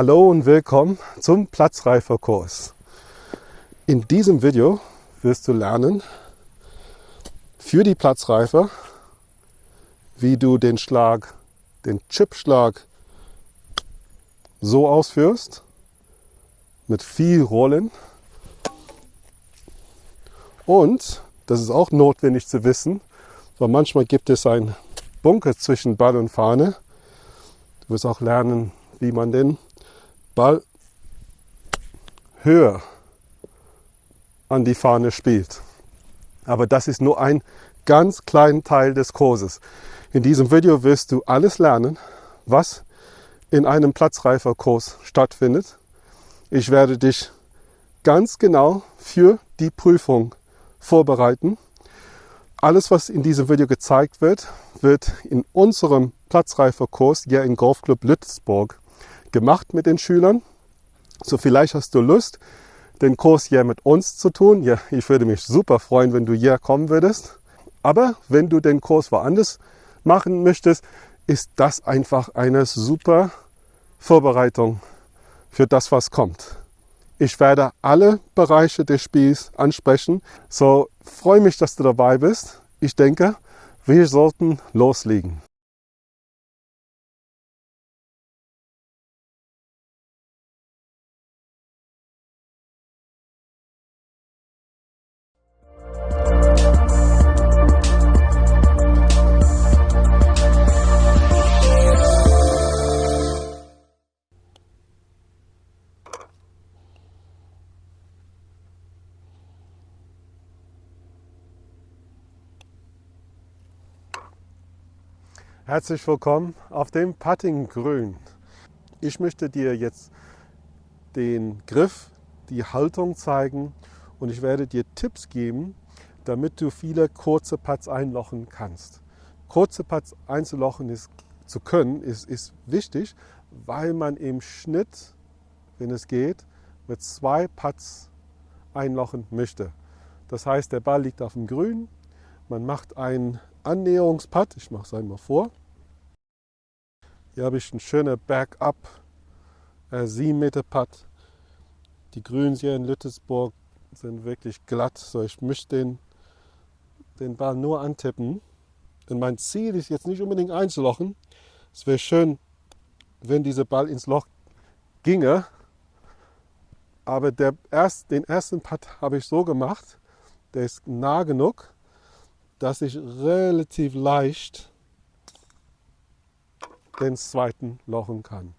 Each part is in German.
Hallo und willkommen zum Platzreiferkurs. In diesem Video wirst du lernen für die Platzreifer, wie du den Schlag, den Chipschlag so ausführst, mit viel Rollen. Und, das ist auch notwendig zu wissen, weil manchmal gibt es einen Bunker zwischen Ball und Fahne. Du wirst auch lernen, wie man den Ball höher an die Fahne spielt. Aber das ist nur ein ganz kleiner Teil des Kurses. In diesem Video wirst du alles lernen, was in einem Platzreiferkurs stattfindet. Ich werde dich ganz genau für die Prüfung vorbereiten. Alles, was in diesem Video gezeigt wird, wird in unserem Platzreiferkurs hier im Golfclub Lützburg gemacht mit den Schülern. So vielleicht hast du Lust, den Kurs hier mit uns zu tun. Ja, ich würde mich super freuen, wenn du hier kommen würdest. Aber wenn du den Kurs woanders machen möchtest, ist das einfach eine super Vorbereitung für das, was kommt. Ich werde alle Bereiche des Spiels ansprechen. So freue mich, dass du dabei bist. Ich denke, wir sollten loslegen. Herzlich willkommen auf dem Putting Grün. Ich möchte dir jetzt den Griff, die Haltung zeigen und ich werde dir Tipps geben, damit du viele kurze Putts einlochen kannst. Kurze Putts einzulochen ist, zu können ist, ist wichtig, weil man im Schnitt, wenn es geht, mit zwei Putts einlochen möchte. Das heißt, der Ball liegt auf dem Grün, man macht einen Annäherungspad. Ich mache es einmal vor. Hier habe ich einen schönen Bergab, äh, 7 Meter Pad. Die Grüns hier in Lüttesburg sind wirklich glatt. So, ich möchte den, den Ball nur antippen. Und mein Ziel ist jetzt nicht unbedingt einzulochen. Es wäre schön, wenn dieser Ball ins Loch ginge. Aber der erst, den ersten Putt habe ich so gemacht, der ist nah genug, dass ich relativ leicht den zweiten lochen kann.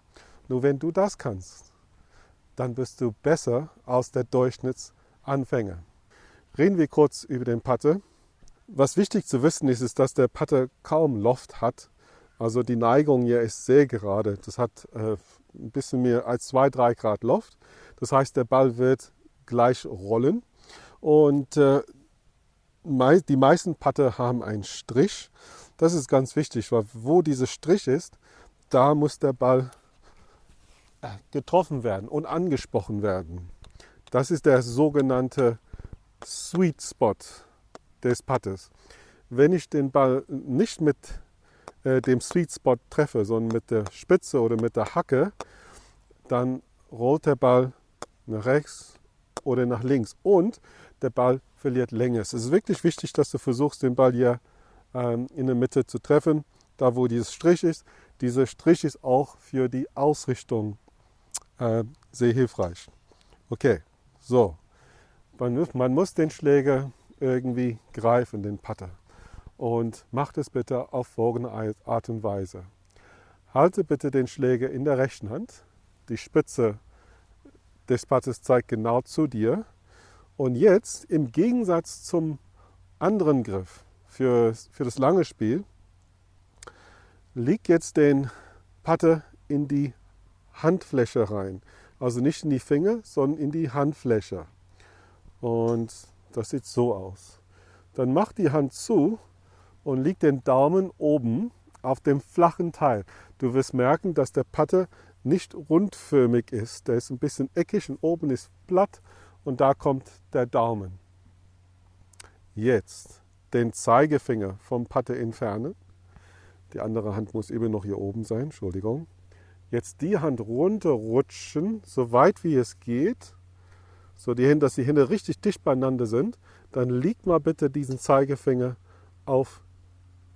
Nur wenn du das kannst, dann bist du besser als der Durchschnittsanfänger. Reden wir kurz über den Putter. Was wichtig zu wissen ist, ist, dass der Putter kaum Loft hat. Also die Neigung hier ist sehr gerade. Das hat äh, ein bisschen mehr als 2-3 Grad Loft. Das heißt, der Ball wird gleich rollen. Und äh, die meisten Putter haben einen Strich. Das ist ganz wichtig, weil wo dieser Strich ist, da muss der Ball äh, getroffen werden und angesprochen werden. Das ist der sogenannte Sweet Spot des Puttes. Wenn ich den Ball nicht mit äh, dem Sweet Spot treffe, sondern mit der Spitze oder mit der Hacke, dann rollt der Ball nach rechts oder nach links und der Ball verliert Länge. Es ist wirklich wichtig, dass du versuchst, den Ball hier ähm, in der Mitte zu treffen, da wo dieses Strich ist. Dieser Strich ist auch für die Ausrichtung äh, sehr hilfreich. Okay, so. Man, man muss den Schläger irgendwie greifen, den Putter. Und macht es bitte auf folgende Art und Weise. Halte bitte den Schläger in der rechten Hand. Die Spitze des Putters zeigt genau zu dir. Und jetzt im Gegensatz zum anderen Griff für, für das lange Spiel, leg jetzt den Putter in die Handfläche rein. Also nicht in die Finger, sondern in die Handfläche. Und das sieht so aus. Dann mach die Hand zu und leg den Daumen oben auf dem flachen Teil. Du wirst merken, dass der Putter nicht rundförmig ist. Der ist ein bisschen eckig und oben ist platt und da kommt der Daumen. Jetzt den Zeigefinger vom Putter entfernen. Die andere Hand muss eben noch hier oben sein, Entschuldigung. Jetzt die Hand runterrutschen, so weit wie es geht, so die Hände, dass die Hände richtig dicht beieinander sind. Dann liegt mal bitte diesen Zeigefinger auf,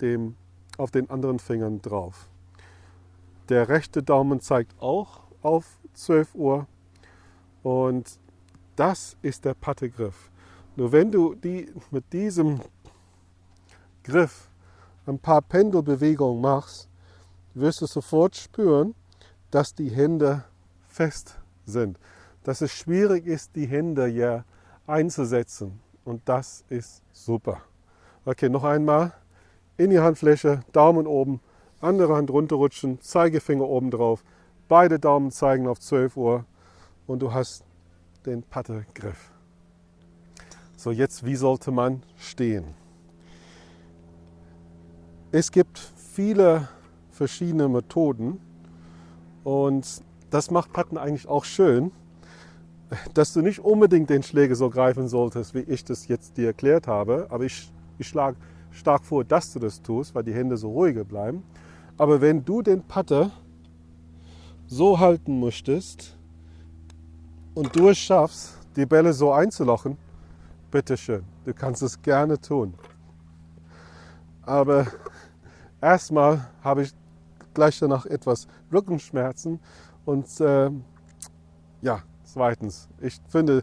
dem, auf den anderen Fingern drauf. Der rechte Daumen zeigt auch auf 12 Uhr und das ist der Pattegriff. Nur wenn du die mit diesem Griff ein paar Pendelbewegungen machst, wirst du sofort spüren, dass die Hände fest sind. Dass es schwierig ist, die Hände hier einzusetzen. Und das ist super. Okay, noch einmal. In die Handfläche, Daumen oben, andere Hand runterrutschen, Zeigefinger oben drauf. Beide Daumen zeigen auf 12 Uhr und du hast den Pattegriff. So, jetzt wie sollte man stehen? Es gibt viele verschiedene Methoden und das macht Patten eigentlich auch schön, dass du nicht unbedingt den Schläger so greifen solltest, wie ich das jetzt dir erklärt habe, aber ich, ich schlage stark vor, dass du das tust, weil die Hände so ruhiger bleiben. Aber wenn du den Patter so halten möchtest und du es schaffst, die Bälle so einzulochen, bitteschön, du kannst es gerne tun. Aber erstmal habe ich gleich danach etwas Rückenschmerzen und äh, ja, zweitens, ich finde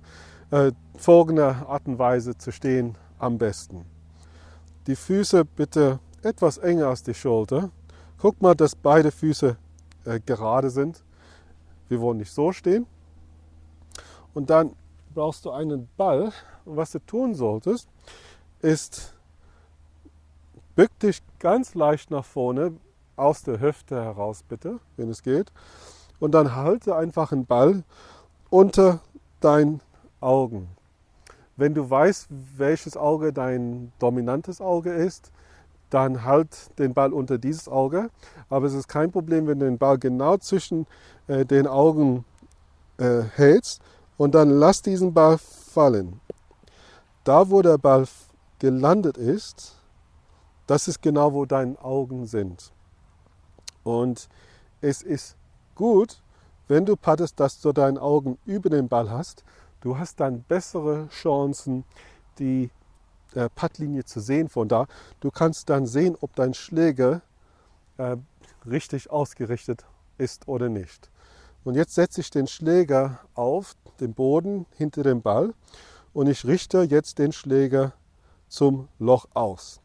äh, folgende Art und Weise zu stehen am besten. Die Füße bitte etwas enger als die Schulter. Guck mal, dass beide Füße äh, gerade sind. Wir wollen nicht so stehen. Und dann brauchst du einen Ball. Und was du tun solltest, ist, bück dich ganz leicht nach vorne, aus der Hüfte heraus bitte, wenn es geht. Und dann halte einfach einen Ball unter deinen Augen. Wenn du weißt, welches Auge dein dominantes Auge ist, dann halt den Ball unter dieses Auge. Aber es ist kein Problem, wenn du den Ball genau zwischen äh, den Augen äh, hältst und dann lass diesen Ball fallen. Da, wo der Ball gelandet ist, das ist genau, wo deine Augen sind. Und es ist gut, wenn du paddest, dass du deine Augen über den Ball hast. Du hast dann bessere Chancen, die äh, Puttlinie zu sehen von da. Du kannst dann sehen, ob dein Schläger äh, richtig ausgerichtet ist oder nicht. Und jetzt setze ich den Schläger auf den Boden hinter dem Ball und ich richte jetzt den Schläger zum Loch aus,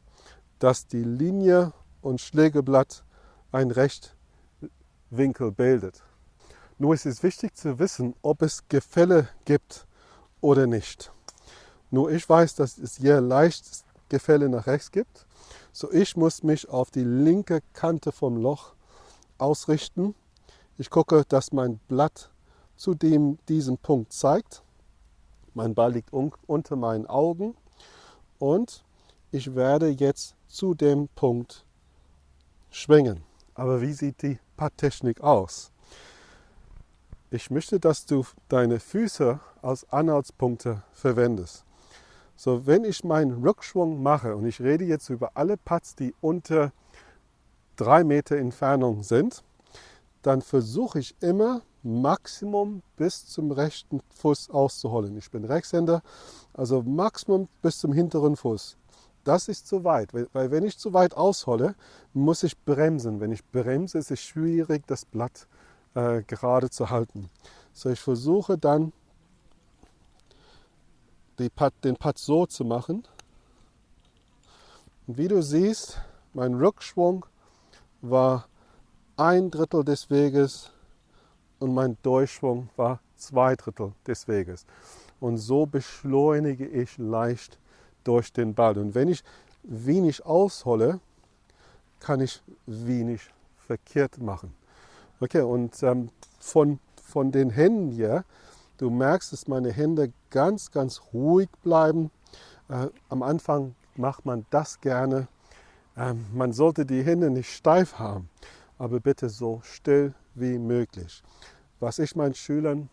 dass die Linie und Schlägerblatt ein Rechtwinkel bildet. Nur ist es wichtig zu wissen, ob es Gefälle gibt oder nicht. Nur ich weiß, dass es hier leicht Gefälle nach rechts gibt. So ich muss mich auf die linke Kante vom Loch ausrichten. Ich gucke, dass mein Blatt zu dem, diesem Punkt zeigt. Mein Ball liegt un unter meinen Augen und ich werde jetzt zu dem Punkt schwingen. Aber wie sieht die Patttechnik aus? Ich möchte, dass du deine Füße als Anhaltspunkte verwendest. So, wenn ich meinen Rückschwung mache, und ich rede jetzt über alle Putts, die unter drei Meter Entfernung sind, dann versuche ich immer Maximum bis zum rechten Fuß auszuholen. Ich bin Rechtshänder, also Maximum bis zum hinteren Fuß. Das ist zu weit, weil wenn ich zu weit aushole, muss ich bremsen. Wenn ich bremse, ist es schwierig, das Blatt äh, gerade zu halten. So, ich versuche dann Putt, den Putt so zu machen. Und wie du siehst, mein Rückschwung war ein Drittel des Weges und mein Durchschwung war zwei Drittel des Weges. Und so beschleunige ich leicht durch den Ball. Und wenn ich wenig aushole, kann ich wenig verkehrt machen. Okay, und ähm, von, von den Händen hier, du merkst, dass meine Hände ganz, ganz ruhig bleiben. Äh, am Anfang macht man das gerne. Ähm, man sollte die Hände nicht steif haben, aber bitte so still wie möglich. Was ich meinen Schülern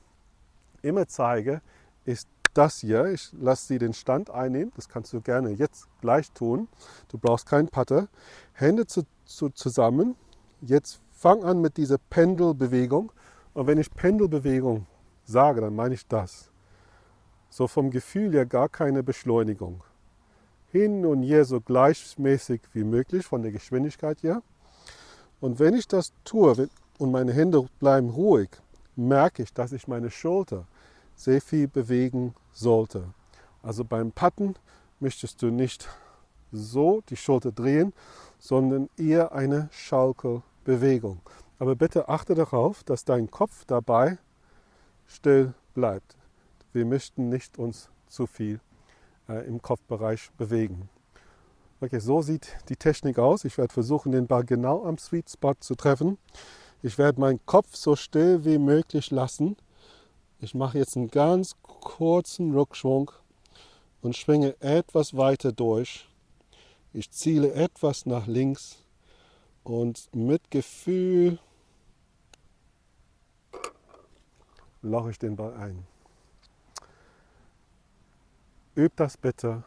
immer zeige, ist das hier. Ich lasse sie den Stand einnehmen. Das kannst du gerne jetzt gleich tun. Du brauchst keinen Putter. Hände zu, zu, zusammen. Jetzt fange an mit dieser Pendelbewegung. Und wenn ich Pendelbewegung sage, dann meine ich das. So vom Gefühl her gar keine Beschleunigung. Hin und her so gleichmäßig wie möglich von der Geschwindigkeit her. Und wenn ich das tue und meine Hände bleiben ruhig, merke ich, dass ich meine Schulter sehr viel bewegen sollte. Also beim Patten möchtest du nicht so die Schulter drehen, sondern eher eine Schaukelbewegung. Aber bitte achte darauf, dass dein Kopf dabei still bleibt. Wir möchten nicht uns zu viel äh, im Kopfbereich bewegen. Okay, so sieht die Technik aus. Ich werde versuchen, den Ball genau am Sweet Spot zu treffen. Ich werde meinen Kopf so still wie möglich lassen. Ich mache jetzt einen ganz kurzen Rückschwung und schwinge etwas weiter durch. Ich ziele etwas nach links und mit Gefühl loche ich den Ball ein. Üb das bitte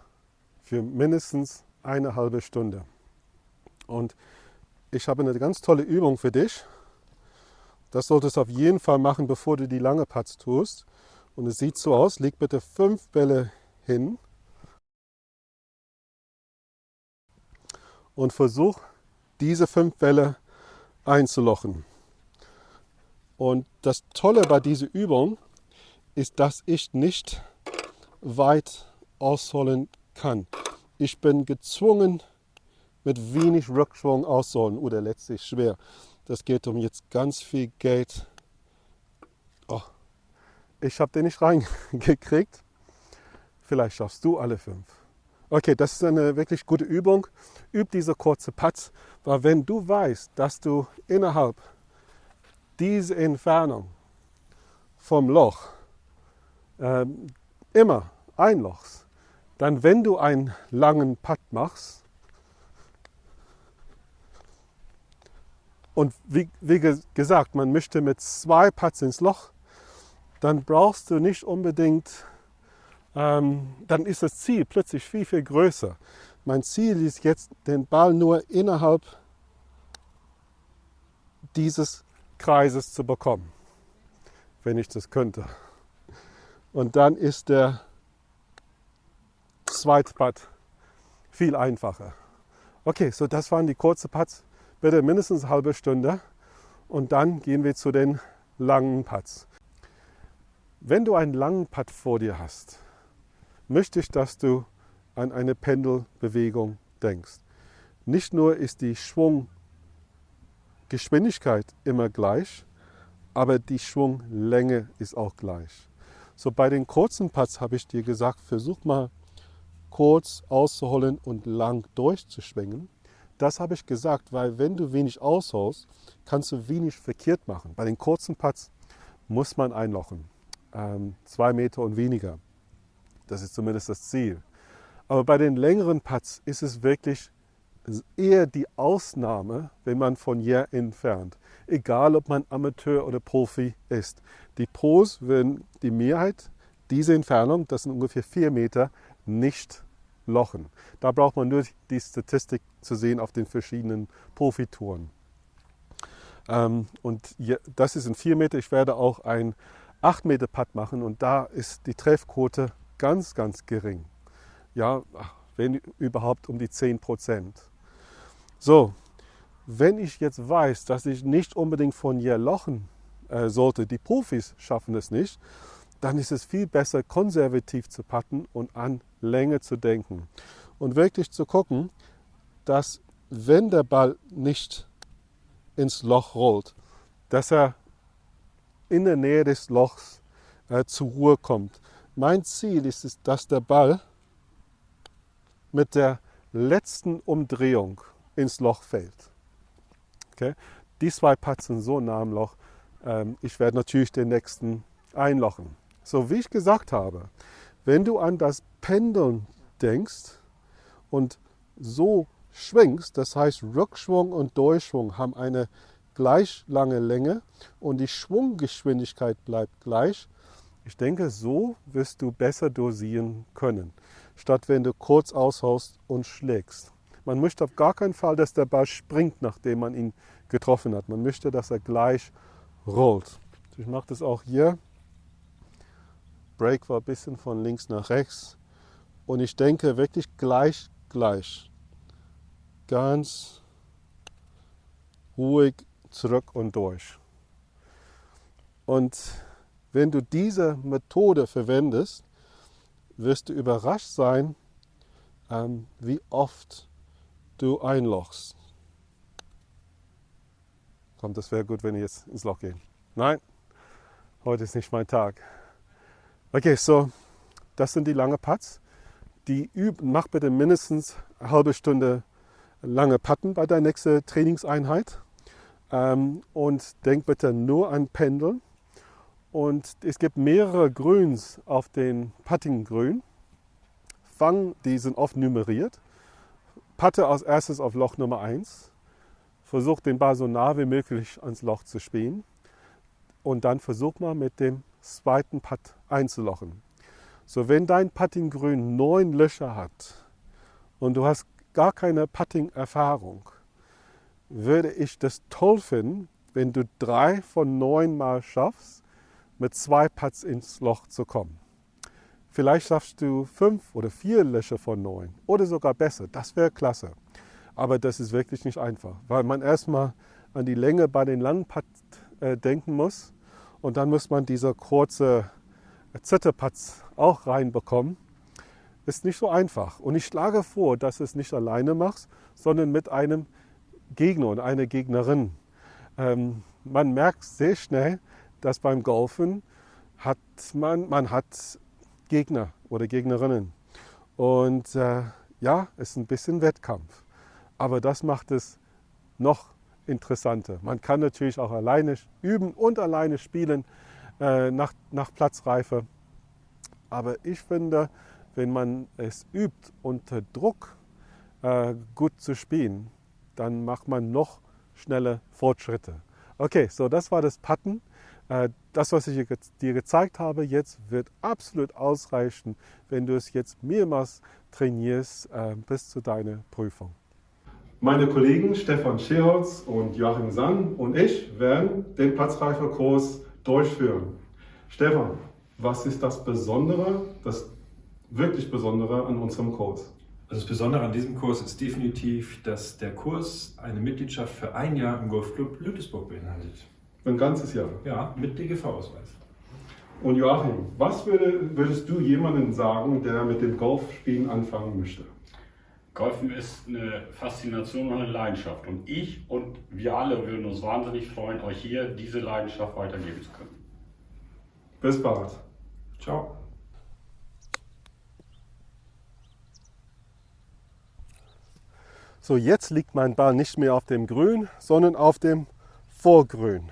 für mindestens eine halbe Stunde. Und ich habe eine ganz tolle Übung für dich. Das solltest du auf jeden Fall machen, bevor du die lange Putts tust. Und es sieht so aus, leg bitte fünf Bälle hin und versuch diese fünf Bälle einzulochen. Und das Tolle bei dieser Übung ist, dass ich nicht weit ausholen kann. Ich bin gezwungen, mit wenig Rückschwung auszuholen oder letztlich schwer. Das geht um jetzt ganz viel Geld. Oh, ich habe den nicht reingekriegt. Vielleicht schaffst du alle fünf. Okay, das ist eine wirklich gute Übung. Üb diese kurze Putts, weil wenn du weißt, dass du innerhalb dieser Entfernung vom Loch äh, immer einlochst, dann wenn du einen langen Putt machst, und wie, wie gesagt, man möchte mit zwei Putts ins Loch, dann brauchst du nicht unbedingt ähm, dann ist das Ziel plötzlich viel, viel größer. Mein Ziel ist jetzt, den Ball nur innerhalb dieses Kreises zu bekommen, wenn ich das könnte. Und dann ist der zweite Putt viel einfacher. Okay, so das waren die kurzen Putts. Bitte mindestens eine halbe Stunde. Und dann gehen wir zu den langen Putts. Wenn du einen langen Putt vor dir hast, möchte ich, dass du an eine Pendelbewegung denkst. Nicht nur ist die Schwunggeschwindigkeit immer gleich, aber die Schwunglänge ist auch gleich. So bei den kurzen Putts habe ich dir gesagt, versuch mal kurz auszuholen und lang durchzuschwingen. Das habe ich gesagt, weil wenn du wenig ausholst, kannst du wenig verkehrt machen. Bei den kurzen Putts muss man einlochen, ähm, zwei Meter und weniger. Das ist zumindest das Ziel. Aber bei den längeren Putts ist es wirklich eher die Ausnahme, wenn man von hier entfernt. Egal, ob man Amateur oder Profi ist. Die Pros werden die Mehrheit diese Entfernung, das sind ungefähr vier Meter, nicht lochen. Da braucht man nur die Statistik zu sehen auf den verschiedenen Profitouren. Ähm, und das ist ein 4 Meter. Ich werde auch ein 8 Meter Putt machen und da ist die Treffquote ganz, ganz gering. Ja, wenn überhaupt um die 10 Prozent. So, wenn ich jetzt weiß, dass ich nicht unbedingt von hier lochen äh, sollte, die Profis schaffen es nicht, dann ist es viel besser, konservativ zu patten und an Länge zu denken. Und wirklich zu gucken, dass wenn der Ball nicht ins Loch rollt, dass er in der Nähe des Lochs äh, zur Ruhe kommt. Mein Ziel ist es, dass der Ball mit der letzten Umdrehung ins Loch fällt. Okay? Die zwei sind so nah am Loch. Ähm, ich werde natürlich den nächsten einlochen. So wie ich gesagt habe, wenn du an das Pendeln denkst und so schwingst, das heißt Rückschwung und Durchschwung haben eine gleich lange Länge und die Schwunggeschwindigkeit bleibt gleich, ich denke, so wirst du besser dosieren können, statt wenn du kurz aushaust und schlägst. Man möchte auf gar keinen Fall, dass der Ball springt, nachdem man ihn getroffen hat. Man möchte, dass er gleich rollt. Ich mache das auch hier. Break war ein bisschen von links nach rechts. Und ich denke wirklich gleich, gleich. Ganz ruhig zurück und durch. Und wenn du diese Methode verwendest, wirst du überrascht sein, ähm, wie oft du einlochst. Kommt, das wäre gut, wenn ich jetzt ins Loch gehe. Nein, heute ist nicht mein Tag. Okay, so, das sind die langen Putts. Die üb mach bitte mindestens eine halbe Stunde lange Putten bei der nächsten Trainingseinheit. Ähm, und denk bitte nur an Pendeln. Und es gibt mehrere Grüns auf den Puttinggrün. Fang, die sind oft nummeriert. Patte als erstes auf Loch Nummer 1. Versuch den Ball so nah wie möglich ans Loch zu spielen. Und dann versuch mal mit dem zweiten Putt einzulochen. So, wenn dein Puttinggrün neun Löcher hat und du hast gar keine Putting-Erfahrung, würde ich das toll finden, wenn du drei von neun Mal schaffst, mit zwei Putts ins Loch zu kommen. Vielleicht schaffst du fünf oder vier Löcher von neun oder sogar besser. Das wäre klasse. Aber das ist wirklich nicht einfach, weil man erstmal an die Länge bei den langen Putts äh, denken muss und dann muss man diese kurze Zitterputts auch reinbekommen. Ist nicht so einfach. Und ich schlage vor, dass du es nicht alleine machst, sondern mit einem Gegner und einer Gegnerin. Ähm, man merkt sehr schnell, dass beim Golfen hat man, man hat Gegner oder Gegnerinnen. Und äh, ja, es ist ein bisschen Wettkampf. Aber das macht es noch interessanter. Man kann natürlich auch alleine üben und alleine spielen äh, nach, nach Platzreife. Aber ich finde, wenn man es übt, unter Druck äh, gut zu spielen, dann macht man noch schnelle Fortschritte. Okay, so das war das Putten. Äh, das, was ich dir gezeigt habe, jetzt wird absolut ausreichen, wenn du es jetzt mehrmals trainierst äh, bis zu deiner Prüfung. Meine Kollegen Stefan Scheholz und Joachim Sann und ich werden den Platzreiferkurs durchführen. Stefan, was ist das Besondere, das wirklich Besondere an unserem Kurs? Also das Besondere an diesem Kurs ist definitiv, dass der Kurs eine Mitgliedschaft für ein Jahr im Golfclub Lüttesburg beinhaltet. Ein ganzes Jahr? Ja, mit DGV-Ausweis. Und Joachim, was würde, würdest du jemandem sagen, der mit dem Golfspielen anfangen möchte? Golfen ist eine Faszination und eine Leidenschaft. Und ich und wir alle würden uns wahnsinnig freuen, euch hier diese Leidenschaft weitergeben zu können. Bis bald. Ciao. So, jetzt liegt mein Ball nicht mehr auf dem Grün, sondern auf dem Vorgrün.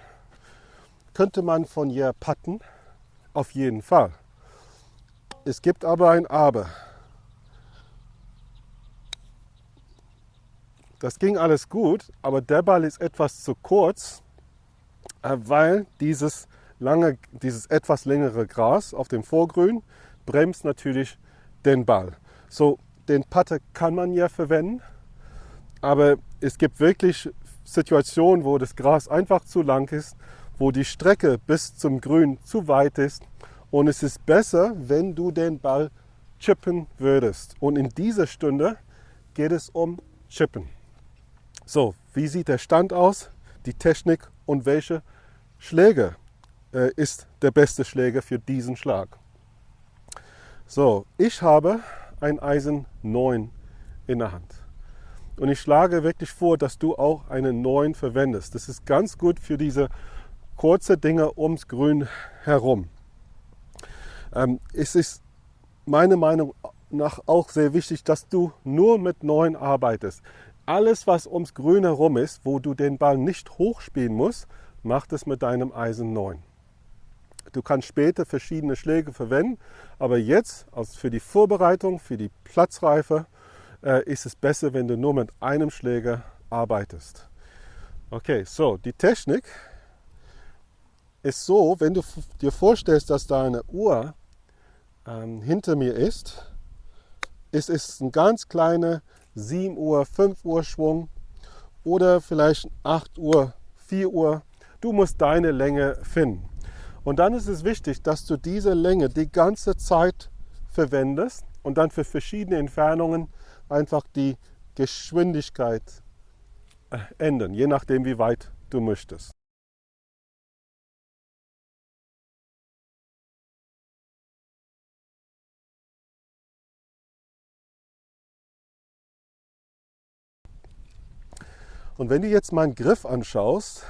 Könnte man von hier patten? Auf jeden Fall. Es gibt aber ein Aber. Das ging alles gut, aber der Ball ist etwas zu kurz, äh, weil dieses, lange, dieses etwas längere Gras auf dem Vorgrün bremst natürlich den Ball. So, den Putter kann man ja verwenden, aber es gibt wirklich Situationen, wo das Gras einfach zu lang ist, wo die Strecke bis zum Grün zu weit ist. Und es ist besser, wenn du den Ball chippen würdest. Und in dieser Stunde geht es um Chippen. So, wie sieht der Stand aus, die Technik und welche Schläger äh, ist der beste Schläger für diesen Schlag? So, ich habe ein Eisen 9 in der Hand. Und ich schlage wirklich vor, dass du auch einen neuen verwendest. Das ist ganz gut für diese kurze Dinge ums Grün herum. Ähm, es ist meiner Meinung nach auch sehr wichtig, dass du nur mit neuen arbeitest. Alles, was ums Grün herum ist, wo du den Ball nicht hochspielen musst, mach es mit deinem Eisen 9. Du kannst später verschiedene Schläge verwenden, aber jetzt also für die Vorbereitung, für die Platzreife, äh, ist es besser, wenn du nur mit einem Schläger arbeitest. Okay, so die Technik ist so, wenn du dir vorstellst, dass da eine Uhr ähm, hinter mir ist, ist es ein ganz kleiner 7 Uhr, 5 Uhr Schwung oder vielleicht 8 Uhr, 4 Uhr. Du musst deine Länge finden. Und dann ist es wichtig, dass du diese Länge die ganze Zeit verwendest und dann für verschiedene Entfernungen einfach die Geschwindigkeit äh, ändern, je nachdem wie weit du möchtest. Und wenn du jetzt meinen Griff anschaust,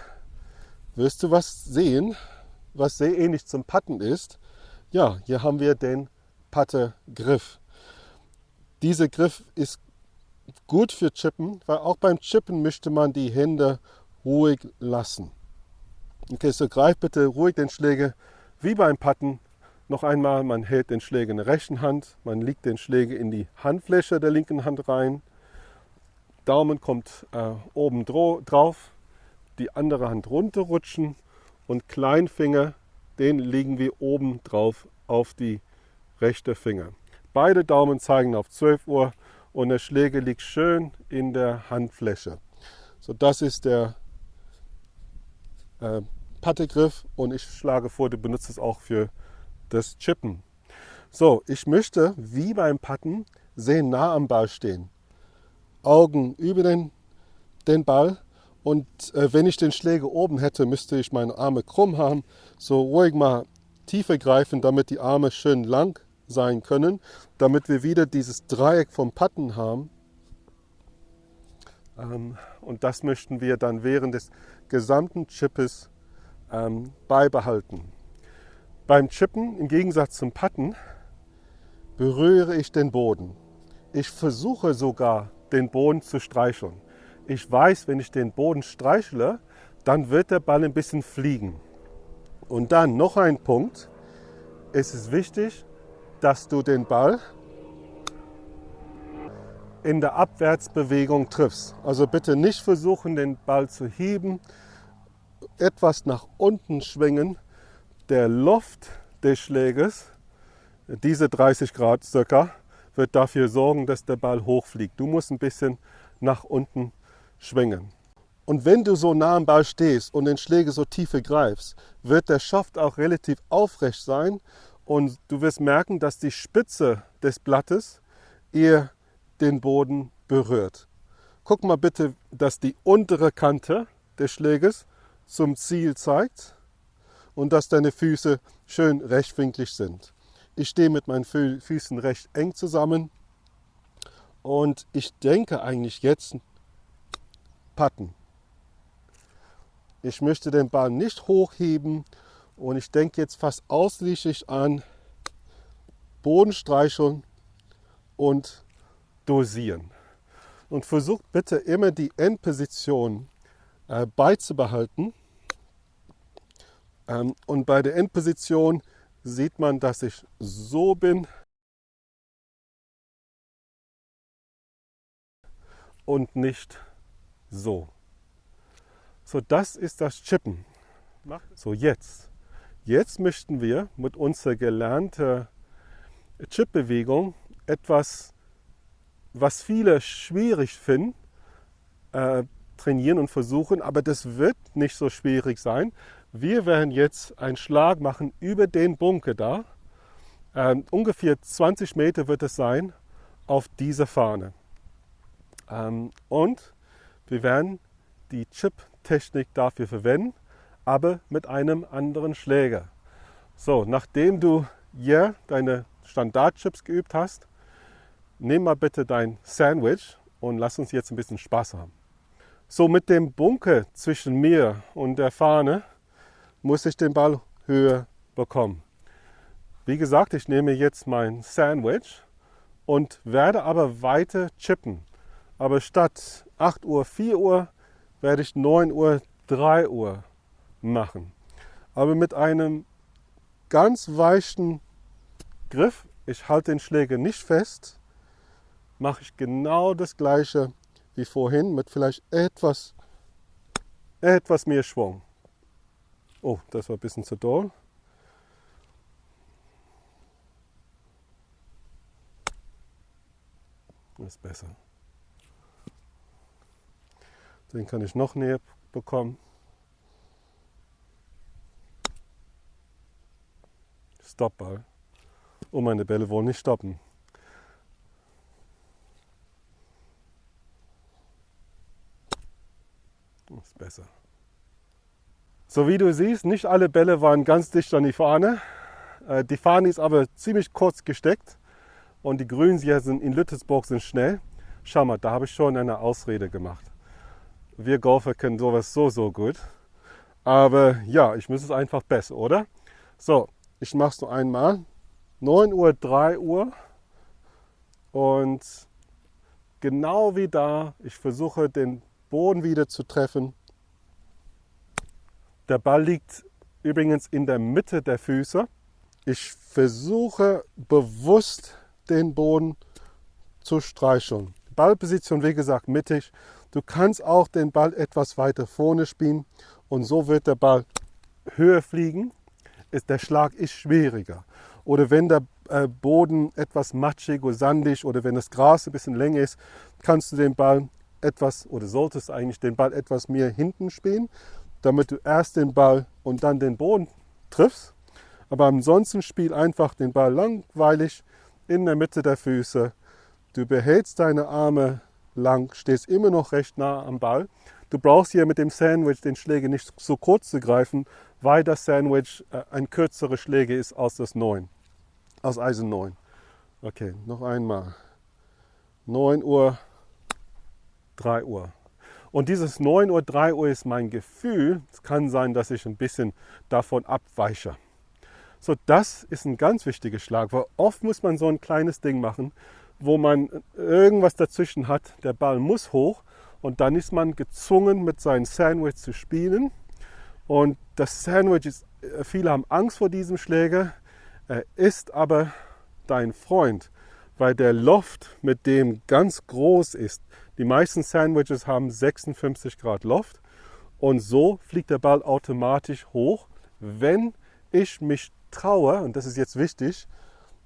wirst du was sehen, was sehr ähnlich zum Patten ist. Ja, hier haben wir den Patte-Griff. Dieser Griff ist gut für Chippen, weil auch beim Chippen möchte man die Hände ruhig lassen. Okay, so greif bitte ruhig den Schläger wie beim Patten. Noch einmal, man hält den Schläger in der rechten Hand, man legt den Schläger in die Handfläche der linken Hand rein Daumen kommt äh, oben drauf, die andere Hand runterrutschen und Kleinfinger, den legen wir oben drauf auf die rechte Finger. Beide Daumen zeigen auf 12 Uhr und der Schläger liegt schön in der Handfläche. So, das ist der äh, Pattegriff und ich schlage vor, du benutzt es auch für das Chippen. So, ich möchte wie beim Patten sehr nah am Ball stehen. Augen über den, den Ball. Und äh, wenn ich den Schläger oben hätte, müsste ich meine Arme krumm haben. So ruhig mal tiefer greifen, damit die Arme schön lang sein können, damit wir wieder dieses Dreieck vom Patten haben. Ähm, und das möchten wir dann während des gesamten Chippes ähm, beibehalten. Beim Chippen, im Gegensatz zum Patten, berühre ich den Boden. Ich versuche sogar den Boden zu streicheln. Ich weiß, wenn ich den Boden streichle, dann wird der Ball ein bisschen fliegen. Und dann noch ein Punkt. Es ist wichtig, dass du den Ball in der Abwärtsbewegung triffst. Also bitte nicht versuchen, den Ball zu heben, etwas nach unten schwingen. Der Loft des Schläges, diese 30 Grad circa, wird dafür sorgen, dass der Ball hochfliegt. Du musst ein bisschen nach unten schwingen. Und wenn du so nah am Ball stehst und den Schläger so tief greifst, wird der Schaft auch relativ aufrecht sein und du wirst merken, dass die Spitze des Blattes eher den Boden berührt. Guck mal bitte, dass die untere Kante des Schläges zum Ziel zeigt und dass deine Füße schön rechtwinklig sind. Ich stehe mit meinen Füßen recht eng zusammen und ich denke eigentlich jetzt patten. Ich möchte den Ball nicht hochheben und ich denke jetzt fast ausschließlich an Bodenstreicheln und dosieren. Und versucht bitte immer die Endposition äh, beizubehalten. Ähm, und bei der Endposition sieht man, dass ich so bin und nicht so. So, das ist das Chippen. So, jetzt. Jetzt möchten wir mit unserer gelernten Chip-Bewegung etwas, was viele schwierig finden, äh, trainieren und versuchen, aber das wird nicht so schwierig sein, wir werden jetzt einen Schlag machen über den Bunker da. Ähm, ungefähr 20 Meter wird es sein auf dieser Fahne. Ähm, und wir werden die Chip-Technik dafür verwenden, aber mit einem anderen Schläger. So, nachdem du hier deine Standardchips geübt hast, nimm mal bitte dein Sandwich und lass uns jetzt ein bisschen Spaß haben. So, mit dem Bunker zwischen mir und der Fahne muss ich den Ball höher bekommen. Wie gesagt, ich nehme jetzt mein Sandwich und werde aber weiter chippen. Aber statt 8 Uhr, 4 Uhr werde ich 9 Uhr, 3 Uhr machen. Aber mit einem ganz weichen Griff, ich halte den Schläger nicht fest, mache ich genau das gleiche wie vorhin mit vielleicht etwas, etwas mehr Schwung. Oh, das war ein bisschen zu doll. Das ist besser. Den kann ich noch näher bekommen. Stoppball. Und meine Bälle wollen nicht stoppen. Das ist besser. So wie du siehst, nicht alle Bälle waren ganz dicht an die Fahne. Äh, die Fahne ist aber ziemlich kurz gesteckt und die Grünen hier sind in Lüttesburg sind schnell. Schau mal, da habe ich schon eine Ausrede gemacht. Wir Golfer können sowas so, so gut. Aber ja, ich muss es einfach besser, oder? So, ich mache es nur einmal. 9 Uhr, 3 Uhr. Und genau wie da, ich versuche den Boden wieder zu treffen. Der Ball liegt übrigens in der Mitte der Füße. Ich versuche bewusst den Boden zu streicheln. Ballposition, wie gesagt, mittig. Du kannst auch den Ball etwas weiter vorne spielen und so wird der Ball höher fliegen. der Schlag ist schwieriger. Oder wenn der äh, Boden etwas matschig oder sandig oder wenn das Gras ein bisschen länger ist, kannst du den Ball etwas oder solltest eigentlich den Ball etwas mehr hinten spielen, damit du erst den Ball und dann den Boden triffst. Aber ansonsten spiel einfach den Ball langweilig in der Mitte der Füße. Du behältst deine Arme lang, stehst immer noch recht nah am Ball. Du brauchst hier mit dem Sandwich den Schläger nicht so kurz zu greifen, weil das Sandwich äh, ein kürzerer Schläger ist als das 9, als Eisen 9. Okay, noch einmal. 9 Uhr, 3 Uhr. Und dieses 9 Uhr, 3 Uhr ist mein Gefühl. Es kann sein, dass ich ein bisschen davon abweiche. So, das ist ein ganz wichtiger Schlag, weil oft muss man so ein kleines Ding machen, wo man irgendwas dazwischen hat. Der Ball muss hoch und dann ist man gezwungen, mit seinem Sandwich zu spielen. Und das Sandwich ist, äh, viele haben Angst vor diesem Schläger, er ist aber dein Freund, weil der Loft mit dem ganz groß ist. Die meisten Sandwiches haben 56 Grad Loft und so fliegt der Ball automatisch hoch, wenn ich mich traue, und das ist jetzt wichtig,